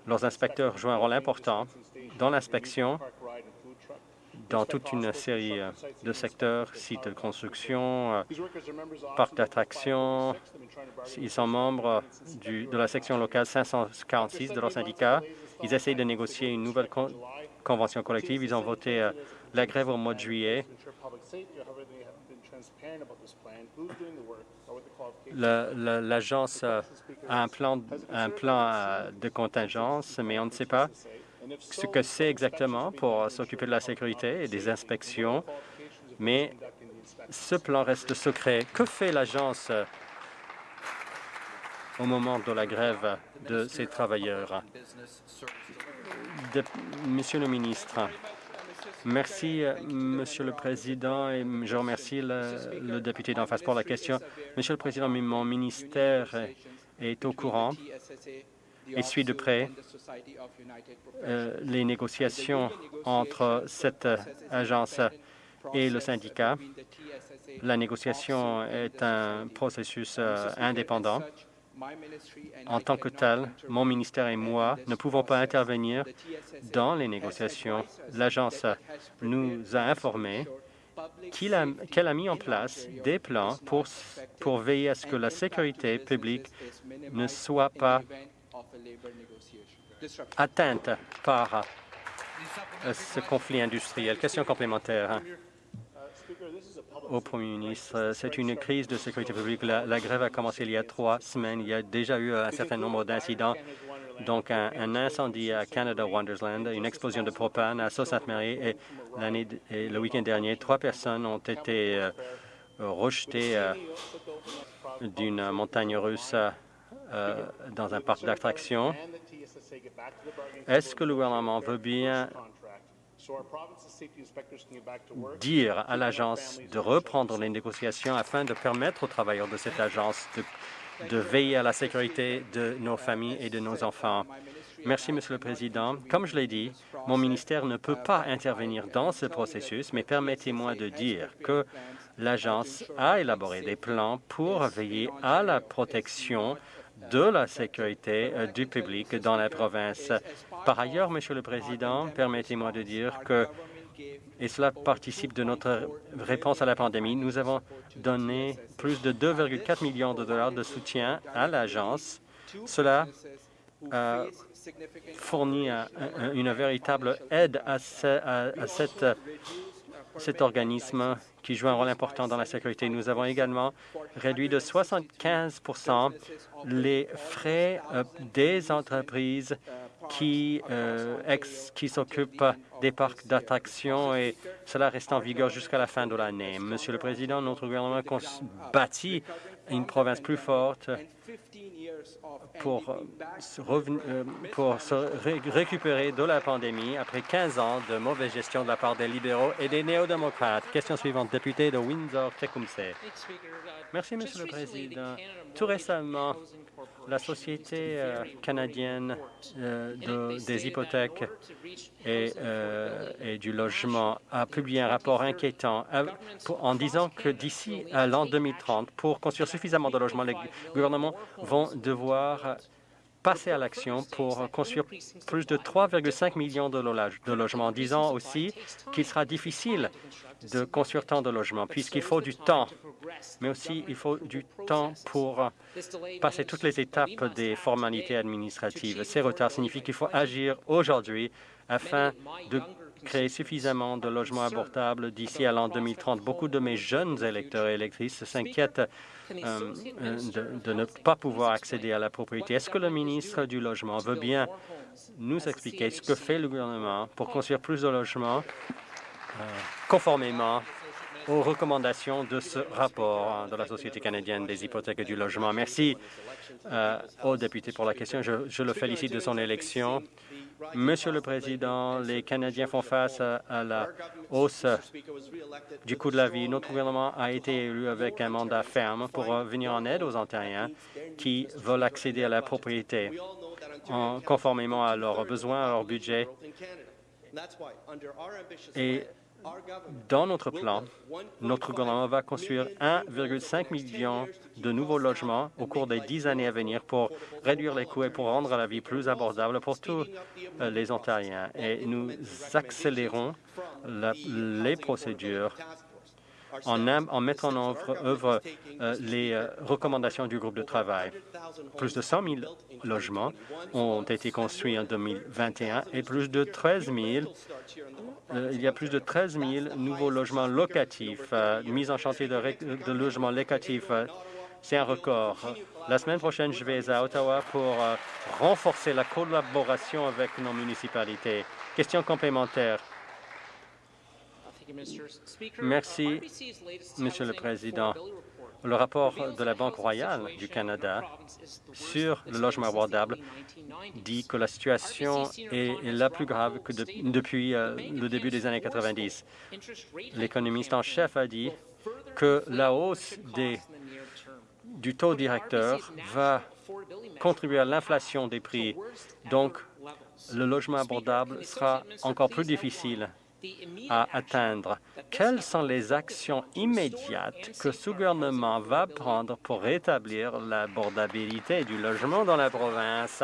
Leurs inspecteurs jouent un rôle important dans l'inspection dans toute une série euh, de secteurs, sites de construction, euh, parcs d'attractions. Ils sont membres de la section locale 546 de leur syndicat. Ils essayent de négocier une nouvelle convention collective. Ils ont voté euh, la grève au mois de juillet. L'agence a un plan, un plan de contingence, mais on ne sait pas ce que c'est exactement pour s'occuper de la sécurité et des inspections, mais ce plan reste secret. Que fait l'agence au moment de la grève de ces travailleurs? Monsieur le ministre, Merci, Monsieur le Président, et je remercie le, député d'en face pour la question. Monsieur le Président, mon ministère est au courant et suit de près euh, les négociations entre cette agence et le syndicat. La négociation est un processus euh, indépendant. En tant que tel, mon ministère et moi ne pouvons pas intervenir dans les négociations. L'agence nous a informé qu'elle a, mis en place des plans pour, pour veiller à ce que la sécurité publique ne soit pas atteinte par euh, ce conflit industriel. Question complémentaire au Premier ministre. C'est une crise de sécurité publique. La, grève a commencé il y a trois semaines. Il y a déjà eu un certain nombre d'incidents, donc un, incendie à Canada Wonderland, une explosion de propane à Sault-Sainte-Marie et, et, le week-end dernier, trois personnes ont été euh, rejetées euh, d'une montagne russe euh, dans un parc d'attractions. Est-ce que le gouvernement veut bien dire à l'agence de reprendre les négociations afin de permettre aux travailleurs de cette agence de, veiller à la sécurité de nos familles et de nos enfants. Merci, Monsieur le Président. Comme je l'ai dit, mon ministère ne peut pas intervenir dans ce processus, mais permettez-moi de dire que l'agence a élaboré des plans pour veiller à la protection de la sécurité euh, du public dans la province. Par ailleurs, Monsieur le Président, permettez-moi de dire que, et cela participe de notre réponse à la pandémie, nous avons donné plus de 2,4 millions de dollars de soutien à l'agence. Cela a fourni une véritable aide à, cette cet organisme qui joue un rôle important dans la sécurité. Nous avons également réduit de 75% les frais euh, des entreprises qui, euh, qui s'occupent des parcs d'attractions et cela reste en vigueur jusqu'à la fin de l'année. Monsieur le Président, notre gouvernement bâtit une province plus forte pour, euh, euh, pour se récupérer de la pandémie après 15 ans de mauvaise gestion de la part des libéraux et des néo-démocrates. Question suivante, député de Windsor-Tecumseh. Merci, Monsieur le Président. Tout récemment, la Société euh, canadienne de, des hypothèques et, et, du logement a publié un rapport inquiétant en disant que d'ici à l'an 2030, pour construire suffisamment de logements, les vont devoir passer à l'action pour construire plus de 3,5 millions de, logements, en disant aussi qu'il sera difficile de construire tant de logements, puisqu'il faut du temps, mais aussi il faut du temps pour passer toutes les étapes des formalités administratives. Ces retards signifient qu'il faut agir aujourd'hui afin de créer suffisamment de logements abordables d'ici à l'an 2030. Beaucoup de mes jeunes électeurs et électrices s'inquiètent euh, euh, de, ne pas pouvoir accéder à la propriété. Est-ce que le ministre du Logement veut bien nous expliquer ce que fait le gouvernement pour construire plus de logements euh, conformément aux recommandations de ce rapport de la Société canadienne des hypothèques et du logement? Merci au député pour la question. je le félicite de son élection. Monsieur le Président, les Canadiens font face à, la hausse du coût de la vie. Notre gouvernement a été élu avec un mandat ferme pour venir en aide aux Ontariens qui veulent accéder à la propriété en conformément à leurs besoins, à leur budget. Et dans notre plan, notre gouvernement va construire 1,5 million de nouveaux logements au cours des dix années à venir pour réduire les coûts et pour rendre la vie plus abordable pour tous euh, les Ontariens. Et nous accélérons les procédures en, mettant en œuvre, euh, les euh, recommandations du groupe de travail. Plus de 100 000 logements ont été construits en 2021 et plus de 13 000 euh, il y a plus de 13 000 nouveaux logements locatifs mis en chantier de, logements locatifs. C'est un record. La semaine prochaine, je vais à Ottawa pour renforcer la collaboration avec nos municipalités. Question complémentaire. Merci, Monsieur le Président. Le rapport de la Banque royale du Canada sur le logement abordable dit que la situation est la plus grave que depuis euh, le début des années 90. L'économiste en chef a dit que la hausse du taux directeur va contribuer à l'inflation des prix. Donc, le logement abordable sera encore plus difficile à atteindre. Quelles sont les actions immédiates que ce gouvernement va prendre pour rétablir l'abordabilité du logement dans la province?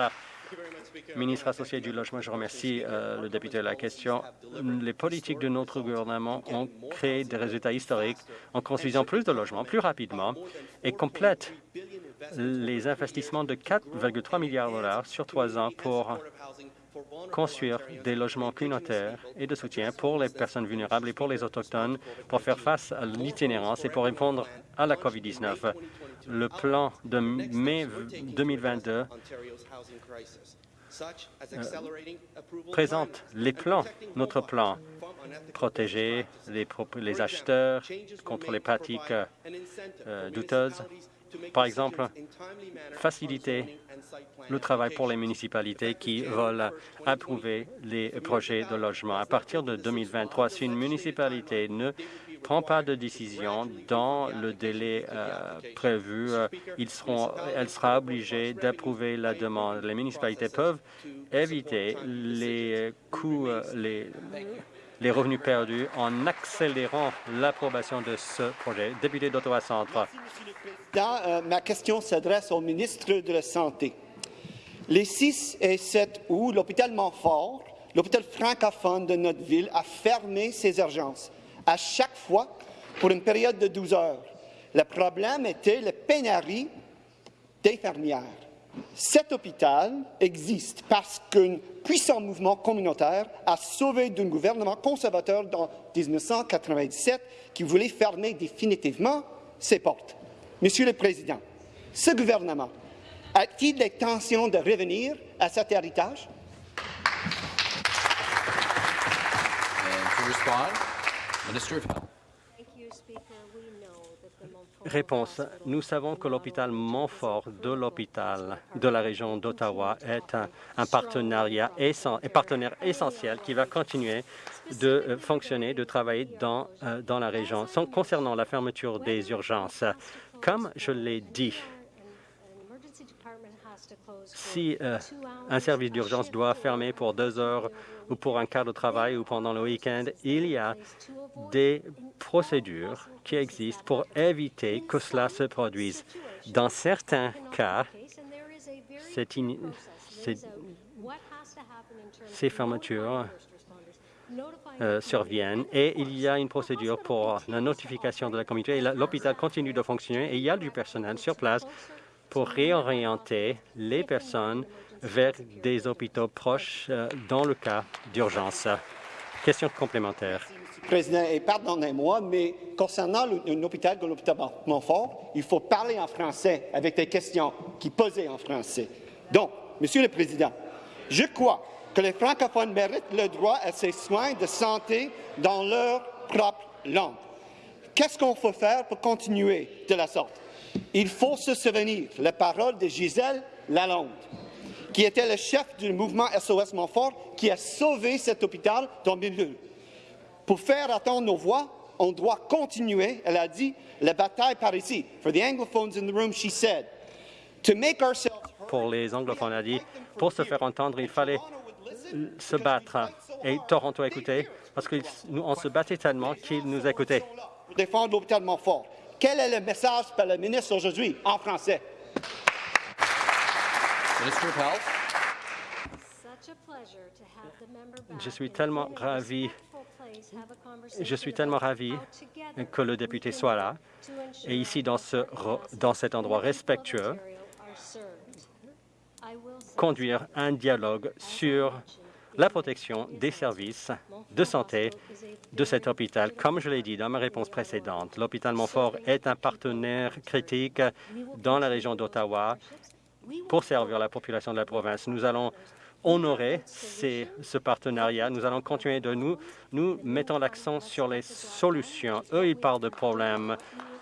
Ministre associé du Logement, je remercie euh, le député de la question. Les politiques de notre gouvernement ont créé des résultats historiques en construisant plus de logements plus rapidement et complètent les investissements de 4,3 milliards de dollars sur trois ans pour construire des logements communautaires et de soutien pour les personnes vulnérables et pour les Autochtones pour faire face à l'itinérance et pour répondre à la COVID-19. Le plan de mai 2022 euh, présente les plans, notre plan, protéger les, acheteurs contre les pratiques euh, douteuses, par exemple, faciliter le travail pour les municipalités qui veulent approuver les projets de logement. À partir de 2023, si une municipalité ne prend pas de décision dans le délai euh, prévu, euh, elle sera obligée d'approuver la demande. Les municipalités peuvent éviter les coûts, euh, les, les revenus perdus en accélérant l'approbation de ce projet. Député Euh, ma question s'adresse au ministre de la Santé. Les 6 et 7 août, l'hôpital Montfort, l'hôpital francophone de notre ville, a fermé ses urgences, à chaque fois pour une période de 12 heures. Le problème était la pénurie d'infirmières. Cet hôpital existe parce qu'un puissant mouvement communautaire a sauvé d'un gouvernement conservateur en 1997 qui voulait fermer définitivement ses portes. Monsieur le Président, ce gouvernement a-t-il l'intention de revenir à cet héritage? Réponse. Nous savons que l'hôpital Montfort de l'hôpital de la région d'Ottawa est un, partenariat partenaire essentiel qui va continuer de euh, fonctionner, de travailler dans, euh, dans la région. concernant la fermeture des urgences, comme je l'ai dit, si euh, un service d'urgence doit fermer pour deux heures ou pour un quart de travail ou pendant le week-end, il y a des procédures qui existent pour éviter que cela se produise. Dans certains cas, ces fermetures euh, surviennent et il y a une procédure pour la notification de la communauté. L'hôpital continue de fonctionner et il y a du personnel sur place pour réorienter les personnes vers des hôpitaux proches euh, dans le cas d'urgence. Question complémentaire. Président, et pardonnez-moi, mais concernant un hôpital comme l'hôpital Montfort, il faut parler en français avec des questions qui posaient en français. Donc, Monsieur le Président, je crois que les francophones méritent le droit à ces soins de santé dans leur propre langue. Qu'est-ce qu'on faut faire pour continuer de la sorte? Il faut se souvenir la parole de Gisèle Lalonde, qui était le chef du mouvement SOS Montfort, qui a sauvé cet hôpital dans milieu. Pour faire attendre nos voix, on doit continuer, elle a dit, la bataille par ici. For the anglophones in the room, she said, to make ourselves pour les anglophones, a dit, pour se faire entendre, il fallait se battre. Et Toronto a écouté, parce qu'on se battait tellement qu'il nous écoutait. Pour défendre l'hôpital Montfort. Quel est le message par le ministre aujourd'hui en français? Je suis tellement ravi je suis tellement ravi que le député soit là et ici dans, ce, dans cet endroit respectueux, conduire un dialogue sur la protection des services de santé de cet hôpital. Comme je l'ai dit dans ma réponse précédente, l'hôpital Montfort est un partenaire critique dans la région d'Ottawa pour servir la population de la province. Nous allons honorer ce partenariat. Nous allons continuer de nous, nous mettons l'accent sur les solutions. Eux, ils parlent de problèmes.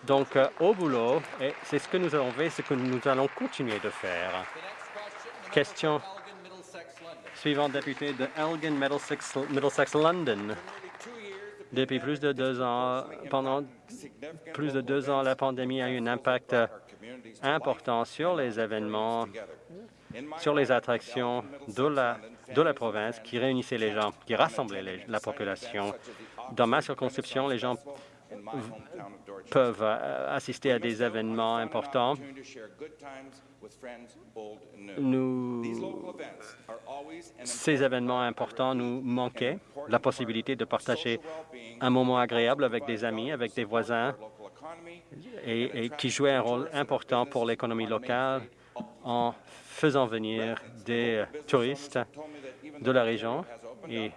Donc, euh, au boulot, c'est ce que nous avons fait, ce que nous allons continuer de faire. Question suivante, député de Elgin, Middlesex, Middlesex, London. Depuis plus de deux ans, pendant plus de deux ans, la pandémie a eu un impact important sur les événements sur les attractions de la, de la province qui réunissaient les gens, qui rassemblaient la population. Dans ma circonscription, les gens peuvent euh, assister à des événements importants. Nous, ces événements importants nous manquaient, la possibilité de partager un moment agréable avec des amis, avec des voisins, et, et qui jouaient un rôle important pour l'économie locale en faisant venir des touristes de la région et,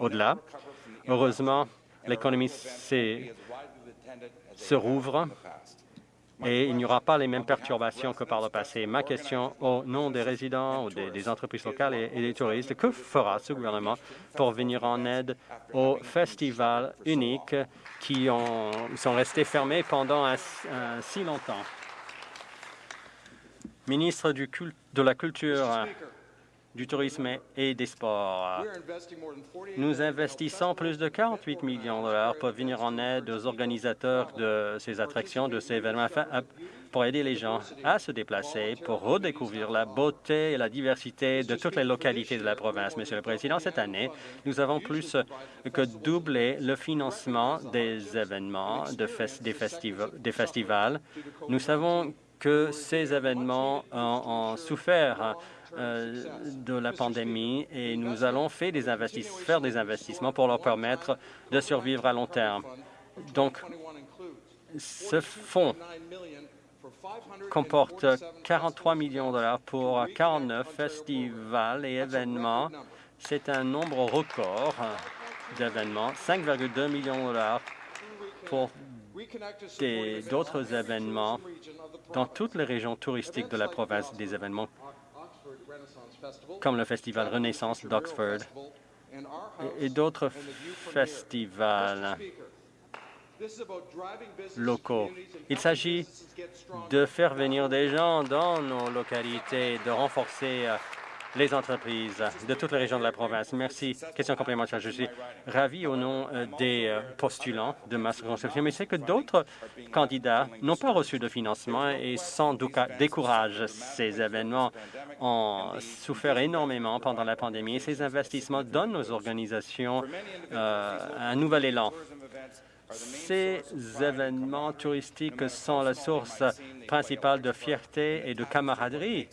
au-delà. Heureusement, l'économie se rouvre et il n'y aura pas les mêmes perturbations que par le passé. Ma question au nom des résidents ou des, entreprises locales et, des touristes, que fera ce gouvernement pour venir en aide aux festivals uniques qui ont, sont restés fermés pendant si longtemps? ministre du de la Culture, du Tourisme et des Sports. Nous investissons plus de 48 millions de dollars pour venir en aide aux organisateurs de ces attractions, de ces événements, pour aider les gens à se déplacer, pour redécouvrir la beauté et la diversité de toutes les localités de la province. Monsieur le Président, cette année, nous avons plus que doublé le financement des événements, de des, des festivals. Nous savons que ces événements ont, souffert euh, de la pandémie et nous allons faire des, faire des investissements pour leur permettre de survivre à long terme. Donc, ce fonds comporte 43 millions de dollars pour 49 festivals et événements. C'est un nombre record d'événements, 5,2 millions de dollars pour d'autres événements dans toutes les régions touristiques de la province, des événements comme le Festival Renaissance d'Oxford et d'autres festivals. Locaux. Il s'agit de faire venir des gens dans nos localités, de renforcer euh, les entreprises de toutes les régions de la province. Merci. Question complémentaire. Je suis ravi au nom euh, des euh, postulants de ma circonscription, mais c'est que d'autres candidats n'ont pas reçu de financement et sans doute découragent ces événements ont souffert énormément pendant la pandémie et ces investissements donnent aux organisations un nouvel élan. Ces événements touristiques sont la source principale de fierté et de camaraderie.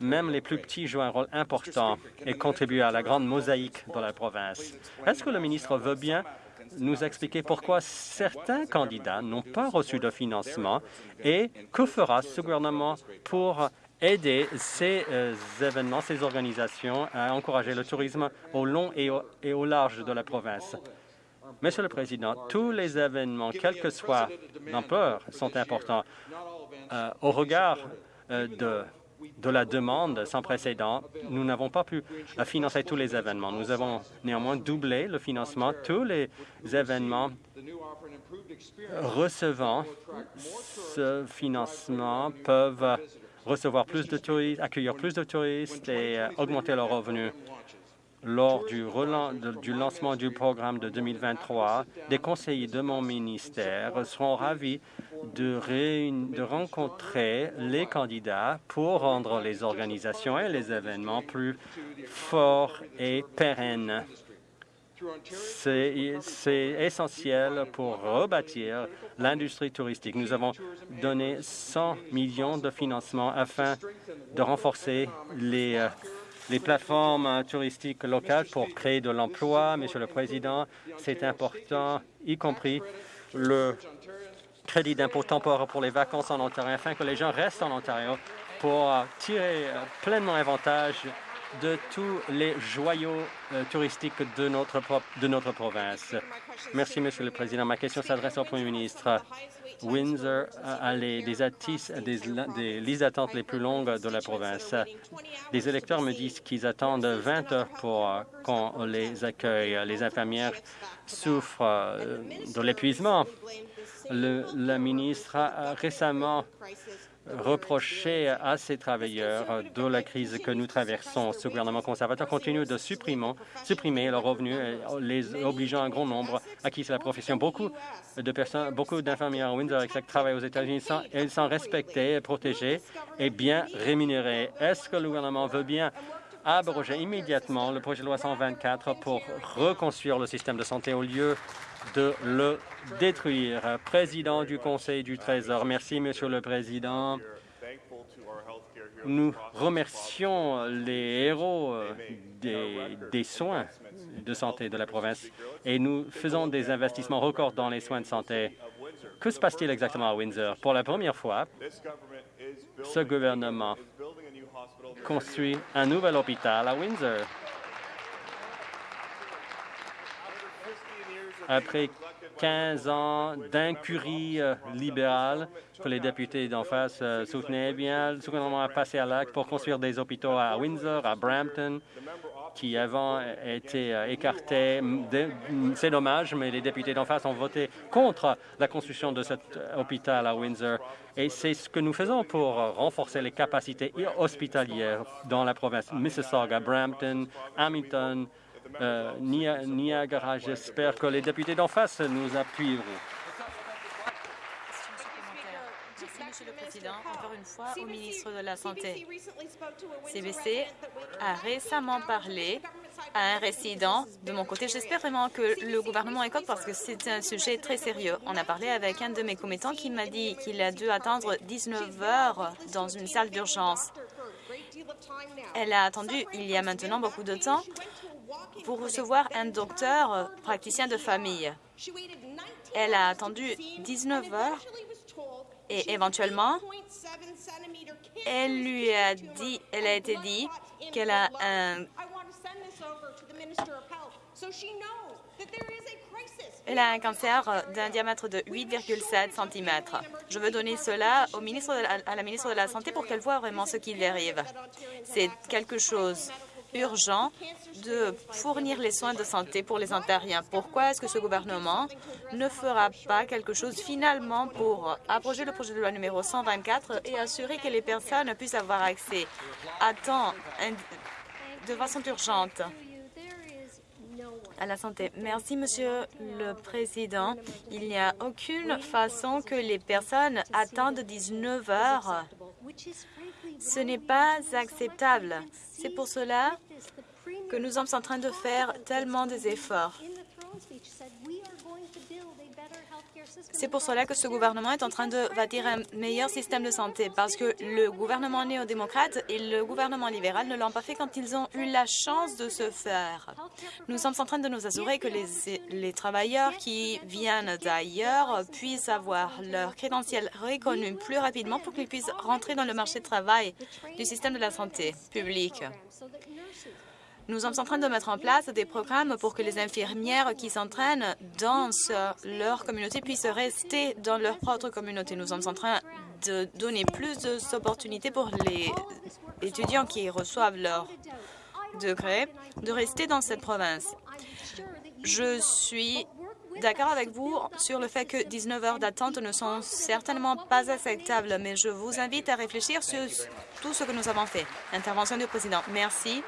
Même les plus petits jouent un rôle important et contribuent à la grande mosaïque de la province. Est-ce que le ministre veut bien nous expliquer pourquoi certains candidats n'ont pas reçu de financement et que fera ce gouvernement pour aider ces euh, événements, ces organisations à encourager le tourisme au long et au large de la province? Monsieur le Président, tous les événements, quelle que soit l'ampleur, sont importants. Euh, au regard euh, de, de la demande sans précédent, nous n'avons pas pu euh, financer tous les événements. Nous avons néanmoins doublé le financement. Tous les événements recevant ce financement peuvent recevoir plus de touristes, accueillir plus de touristes et augmenter leurs revenus. Lors du, lancement du programme de 2023, des conseillers de mon ministère seront ravis de, de rencontrer les candidats pour rendre les organisations et les événements plus forts et pérennes. C'est essentiel pour rebâtir l'industrie touristique. Nous avons donné 100 millions de financement afin de renforcer les euh, les plateformes touristiques locales pour créer de l'emploi. Monsieur le Président, c'est important, y compris le crédit d'impôt temporaire pour les vacances en Ontario, afin que les gens restent en Ontario pour tirer pleinement avantage de tous les joyaux euh, touristiques de notre, province. Merci, Monsieur le Président. Ma question s'adresse au Premier ministre. Windsor a les, des, des, listes d'attente les plus longues de la province. Les électeurs me disent qu'ils attendent 20 heures pour euh, qu'on les accueille. Les infirmières souffrent euh, de l'épuisement. La ministre a récemment reprocher à ces travailleurs de la crise que nous traversons. Ce gouvernement conservateur continue de supprimer, leurs revenus, les obligeant un grand nombre à quitter la profession. Beaucoup de personnes, beaucoup d'infirmières à Windsor qui travaillent aux États-Unis, elles sont respectées, protégées et bien rémunérées. Est-ce que le gouvernement veut bien abroger immédiatement le projet de loi 124 pour reconstruire le système de santé au lieu de le détruire. Président du Conseil du Trésor, merci, Monsieur le Président. Nous remercions les héros euh, des, soins de santé de la province et nous faisons des investissements records dans les soins de santé. Que se passe-t-il exactement à Windsor? Pour la première fois, ce gouvernement construit un nouvel hôpital à Windsor. Après 15 ans d'incurie euh, libérale que les députés d'en face euh, soutenaient, bien, le gouvernement a passé à l'acte pour construire des hôpitaux à Windsor, à Brampton, qui avant étaient euh, écartés. C'est dommage, mais les députés d'en face ont voté contre la construction de cet hôpital à Windsor. Et c'est ce que nous faisons pour renforcer les capacités hospitalières dans la province Mississauga, Brampton, Hamilton, euh, Niagara. J'espère que les députés d'en face nous appuieront. Monsieur le Président. Encore une fois, au ministre de la Santé. CBC a récemment parlé à un résident de mon côté. J'espère vraiment que le gouvernement écoute parce que c'est un sujet très sérieux. On a parlé avec un de mes commettants qui m'a dit qu'il a dû attendre 19 heures dans une salle d'urgence. Elle a attendu il y a maintenant beaucoup de temps pour recevoir un docteur euh, praticien de famille. Elle a attendu 19 heures Et éventuellement, elle lui a dit, elle a été dit qu'elle a un elle a un cancer d'un diamètre de 8,7 cm. Je veux donner cela au ministre à la ministre de la Santé pour qu'elle voit vraiment ce qui lui arrive. C'est quelque chose urgent de fournir les soins de santé pour les Ontariens. Pourquoi est-ce que ce gouvernement ne fera pas quelque chose finalement pour abroger le projet de loi numéro 124 et assurer que les personnes puissent avoir accès à temps de façon urgente à la santé? Merci, Monsieur le Président. Il n'y a aucune façon que les personnes attendent 19 heures. Ce n'est pas acceptable. C'est pour cela que nous sommes en train de faire tellement des efforts. C'est pour cela que ce gouvernement est en train de bâtir un meilleur système de santé, parce que le gouvernement néo-démocrate et le gouvernement libéral ne l'ont pas fait quand ils ont eu la chance de se faire. Nous sommes en train de nous assurer que les, les travailleurs qui viennent d'ailleurs puissent avoir leur crédentiel reconnu plus rapidement pour qu'ils puissent rentrer dans le marché de travail du système de la santé publique. Nous sommes en train de mettre en place des programmes pour que les infirmières qui s'entraînent dans leur communauté puissent rester dans leur propre communauté. Nous sommes en train de donner plus d'opportunités pour les étudiants qui reçoivent leur degré de rester dans cette province. Je suis d'accord avec vous sur le fait que 19 heures d'attente ne sont certainement pas acceptables, mais je vous invite à réfléchir sur tout ce que nous avons fait. Intervention du président. Merci.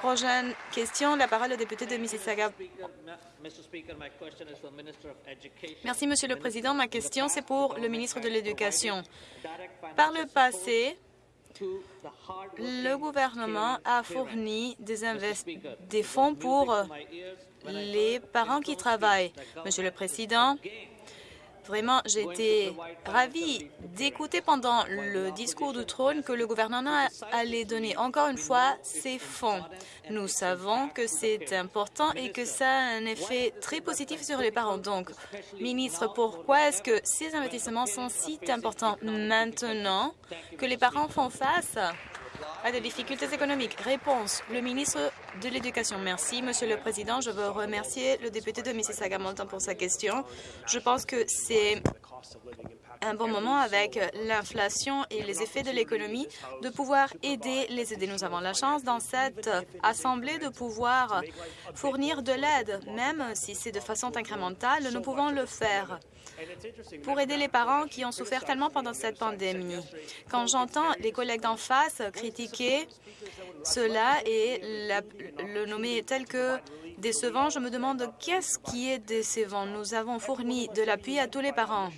Prochaine question, la parole au député de Mississauga. Merci, Monsieur le Président. Ma question, c'est pour le ministre de l'Éducation. Par le passé, le gouvernement a fourni des, des fonds pour les parents qui travaillent. Monsieur le Président, Vraiment, j'étais ravie d'écouter pendant le discours du trône que le gouvernement allait donner encore une fois ses fonds. Nous savons que c'est important et que ça a un effet très positif sur les parents. Donc, ministre, pourquoi est-ce que ces investissements sont si importants maintenant que les parents font face à des difficultés économiques. Réponse, le ministre de l'Éducation. Merci, Monsieur le Président. Je veux remercier le député de Mississauga-Malton pour sa question. Je pense que c'est un bon moment avec l'inflation et les effets de l'économie de pouvoir aider les aider. Nous avons la chance dans cette Assemblée de pouvoir fournir de l'aide, même si c'est de façon incrémentale, nous pouvons le faire pour aider les parents qui ont souffert tellement pendant cette pandémie. Quand j'entends les collègues d'en face critiquer cela et le nommer tel que décevant, je me demande qu'est-ce qui est décevant. Nous avons fourni de l'appui à tous les parents.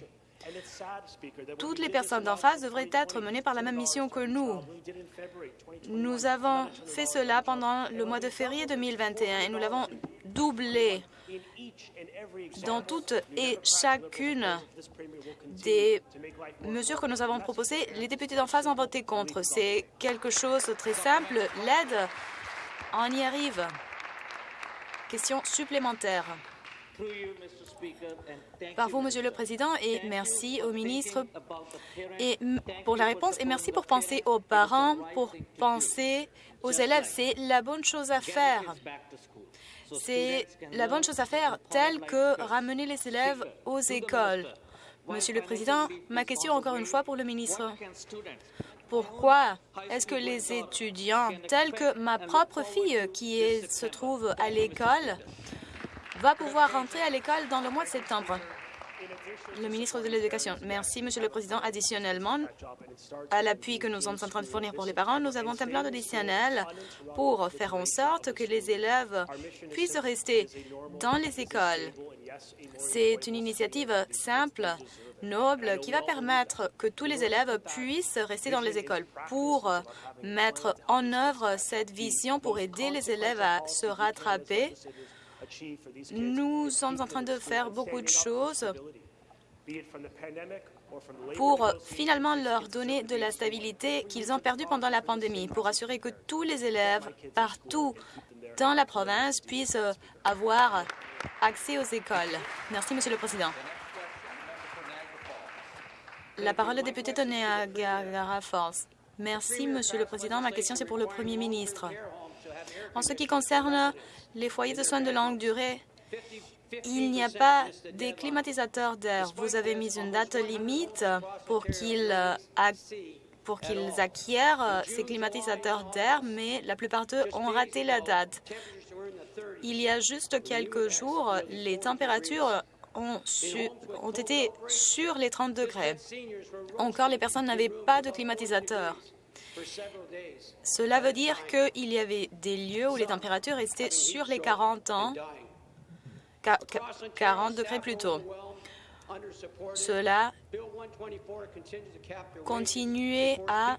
Toutes les personnes d'en face devraient être menées par la même mission que nous. Nous avons fait cela pendant le mois de février 2021 et nous l'avons doublé dans toutes et chacune des mesures que nous avons proposées, les députés d'en face ont voté contre. C'est quelque chose de très simple. L'aide, on y arrive. Question supplémentaire. Par vous, Monsieur le Président, et merci au ministre et pour la réponse et merci pour penser aux parents, pour penser aux élèves. C'est la bonne chose à faire. C'est la bonne chose à faire, telle que ramener les élèves aux écoles. Monsieur le Président, ma question encore une fois pour le ministre. Pourquoi est-ce que les étudiants, tels que ma propre fille qui se trouve à l'école, va pouvoir rentrer à l'école dans le mois de septembre? Le ministre de l'Éducation. Merci, Monsieur le Président. Additionnellement, à l'appui que nous sommes en train de fournir pour les parents, nous avons un plan additionnel pour faire en sorte que les élèves puissent rester dans les écoles. C'est une initiative simple, noble, qui va permettre que tous les élèves puissent rester dans les écoles pour mettre en œuvre cette vision pour aider les élèves à se rattraper nous sommes en train de faire beaucoup de choses pour finalement leur donner de la stabilité qu'ils ont perdue pendant la pandémie, pour assurer que tous les élèves partout dans la province puissent avoir accès aux écoles. Merci, Monsieur le Président. La parole est député de Niagara Falls. Merci, Monsieur le Président. Ma question, c'est pour le Premier ministre. En ce qui concerne les foyers de soins de longue durée, il n'y a pas des climatisateurs d'air. Vous avez mis une date limite pour qu'ils pour qu'ils acquièrent ces climatisateurs d'air, mais la plupart d'eux ont raté la date. Il y a juste quelques jours, les températures ont, ont été sur les 30 degrés. Encore, les personnes n'avaient pas de climatisateurs. Cela veut dire qu'il y avait des lieux où les températures restaient sur les 40 ans, 40 degrés plus tôt. Cela continuait à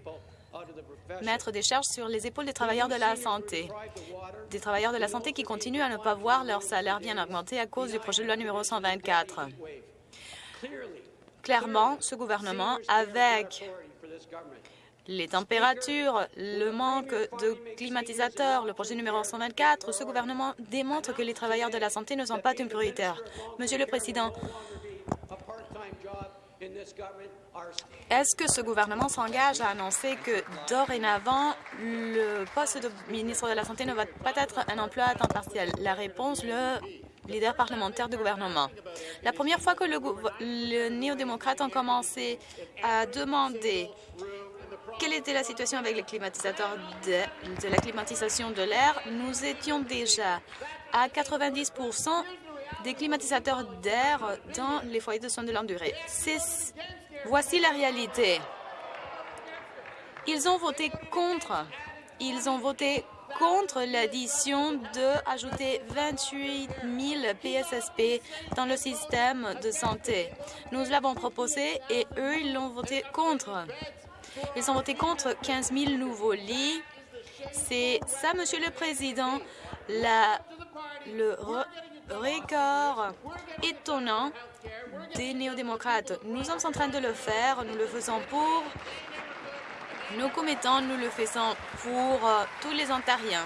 mettre des charges sur les épaules des travailleurs de la santé. Des travailleurs de la santé qui continuent à ne pas voir leur salaire bien augmenter à cause du projet de loi numéro 124. Clairement, ce gouvernement, avec les températures, le manque de climatisateurs, le projet numéro 124, ce gouvernement démontre que les travailleurs de la santé ne sont pas une prioritaire. Monsieur le Président, est-ce que ce gouvernement s'engage à annoncer que dorénavant, le poste de ministre de la Santé ne va pas être un emploi à temps partiel? La réponse, le leader parlementaire du gouvernement. La première fois que le, néo-démocrates ont commencé à demander quelle était la situation avec les climatisateurs de, la climatisation de l'air, nous étions déjà à 90% des climatisateurs d'air dans les foyers de soins de longue durée. Voici la réalité. Ils ont voté contre. Ils ont voté contre l'addition de ajouter 28 000 PSSP dans le système de santé. Nous l'avons proposé et eux, ils l'ont voté contre. Ils ont voté contre 15 000 nouveaux lits. C'est ça, Monsieur le Président, la, le record étonnant des néo-démocrates. Nous sommes en train de le faire. Nous le faisons pour nos commettants. Nous le faisons pour euh, tous les Ontariens.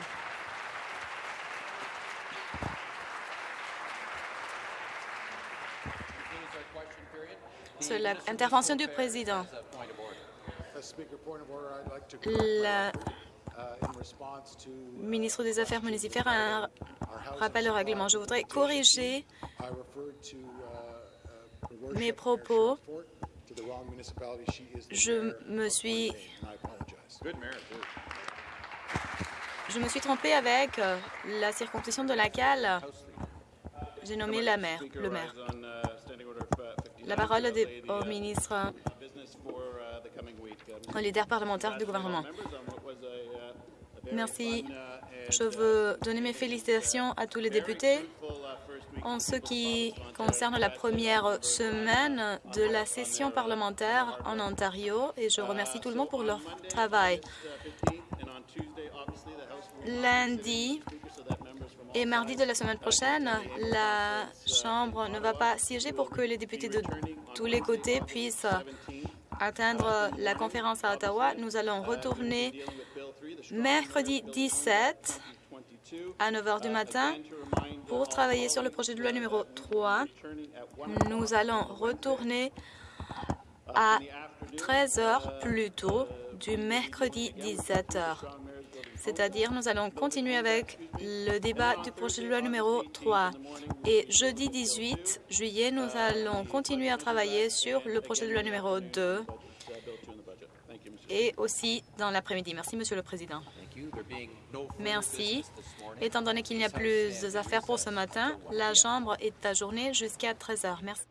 C'est l'intervention du président. La ministre des Affaires municipales a un rappel au règlement. Je voudrais corriger mes propos. Je me suis je me suis trompée avec euh, la circonscription de laquelle j'ai nommé la maire, le maire. La parole est au ministre, au leader parlementaire du gouvernement. Merci. Je veux donner mes félicitations à tous les députés en ce qui concerne la première semaine de la session parlementaire en Ontario et je remercie tout le monde pour leur travail. Lundi et mardi de la semaine prochaine, la Chambre ne va pas siéger pour que les députés de tous les côtés puissent atteindre la conférence à Ottawa. Nous allons retourner mercredi 17 à 9 h du matin pour travailler sur le projet de loi numéro 3. Nous allons retourner à 13 h plus tôt du mercredi 17 h. C'est-à-dire, nous allons continuer avec le débat du projet de loi numéro 3. Et jeudi 18 juillet, nous allons continuer à travailler sur le projet de loi numéro 2 et aussi dans l'après-midi. Merci, Monsieur le Président. Merci. Étant donné qu'il n'y a plus d'affaires pour ce matin, la Chambre est ajournée jusqu'à 13 heures. Merci.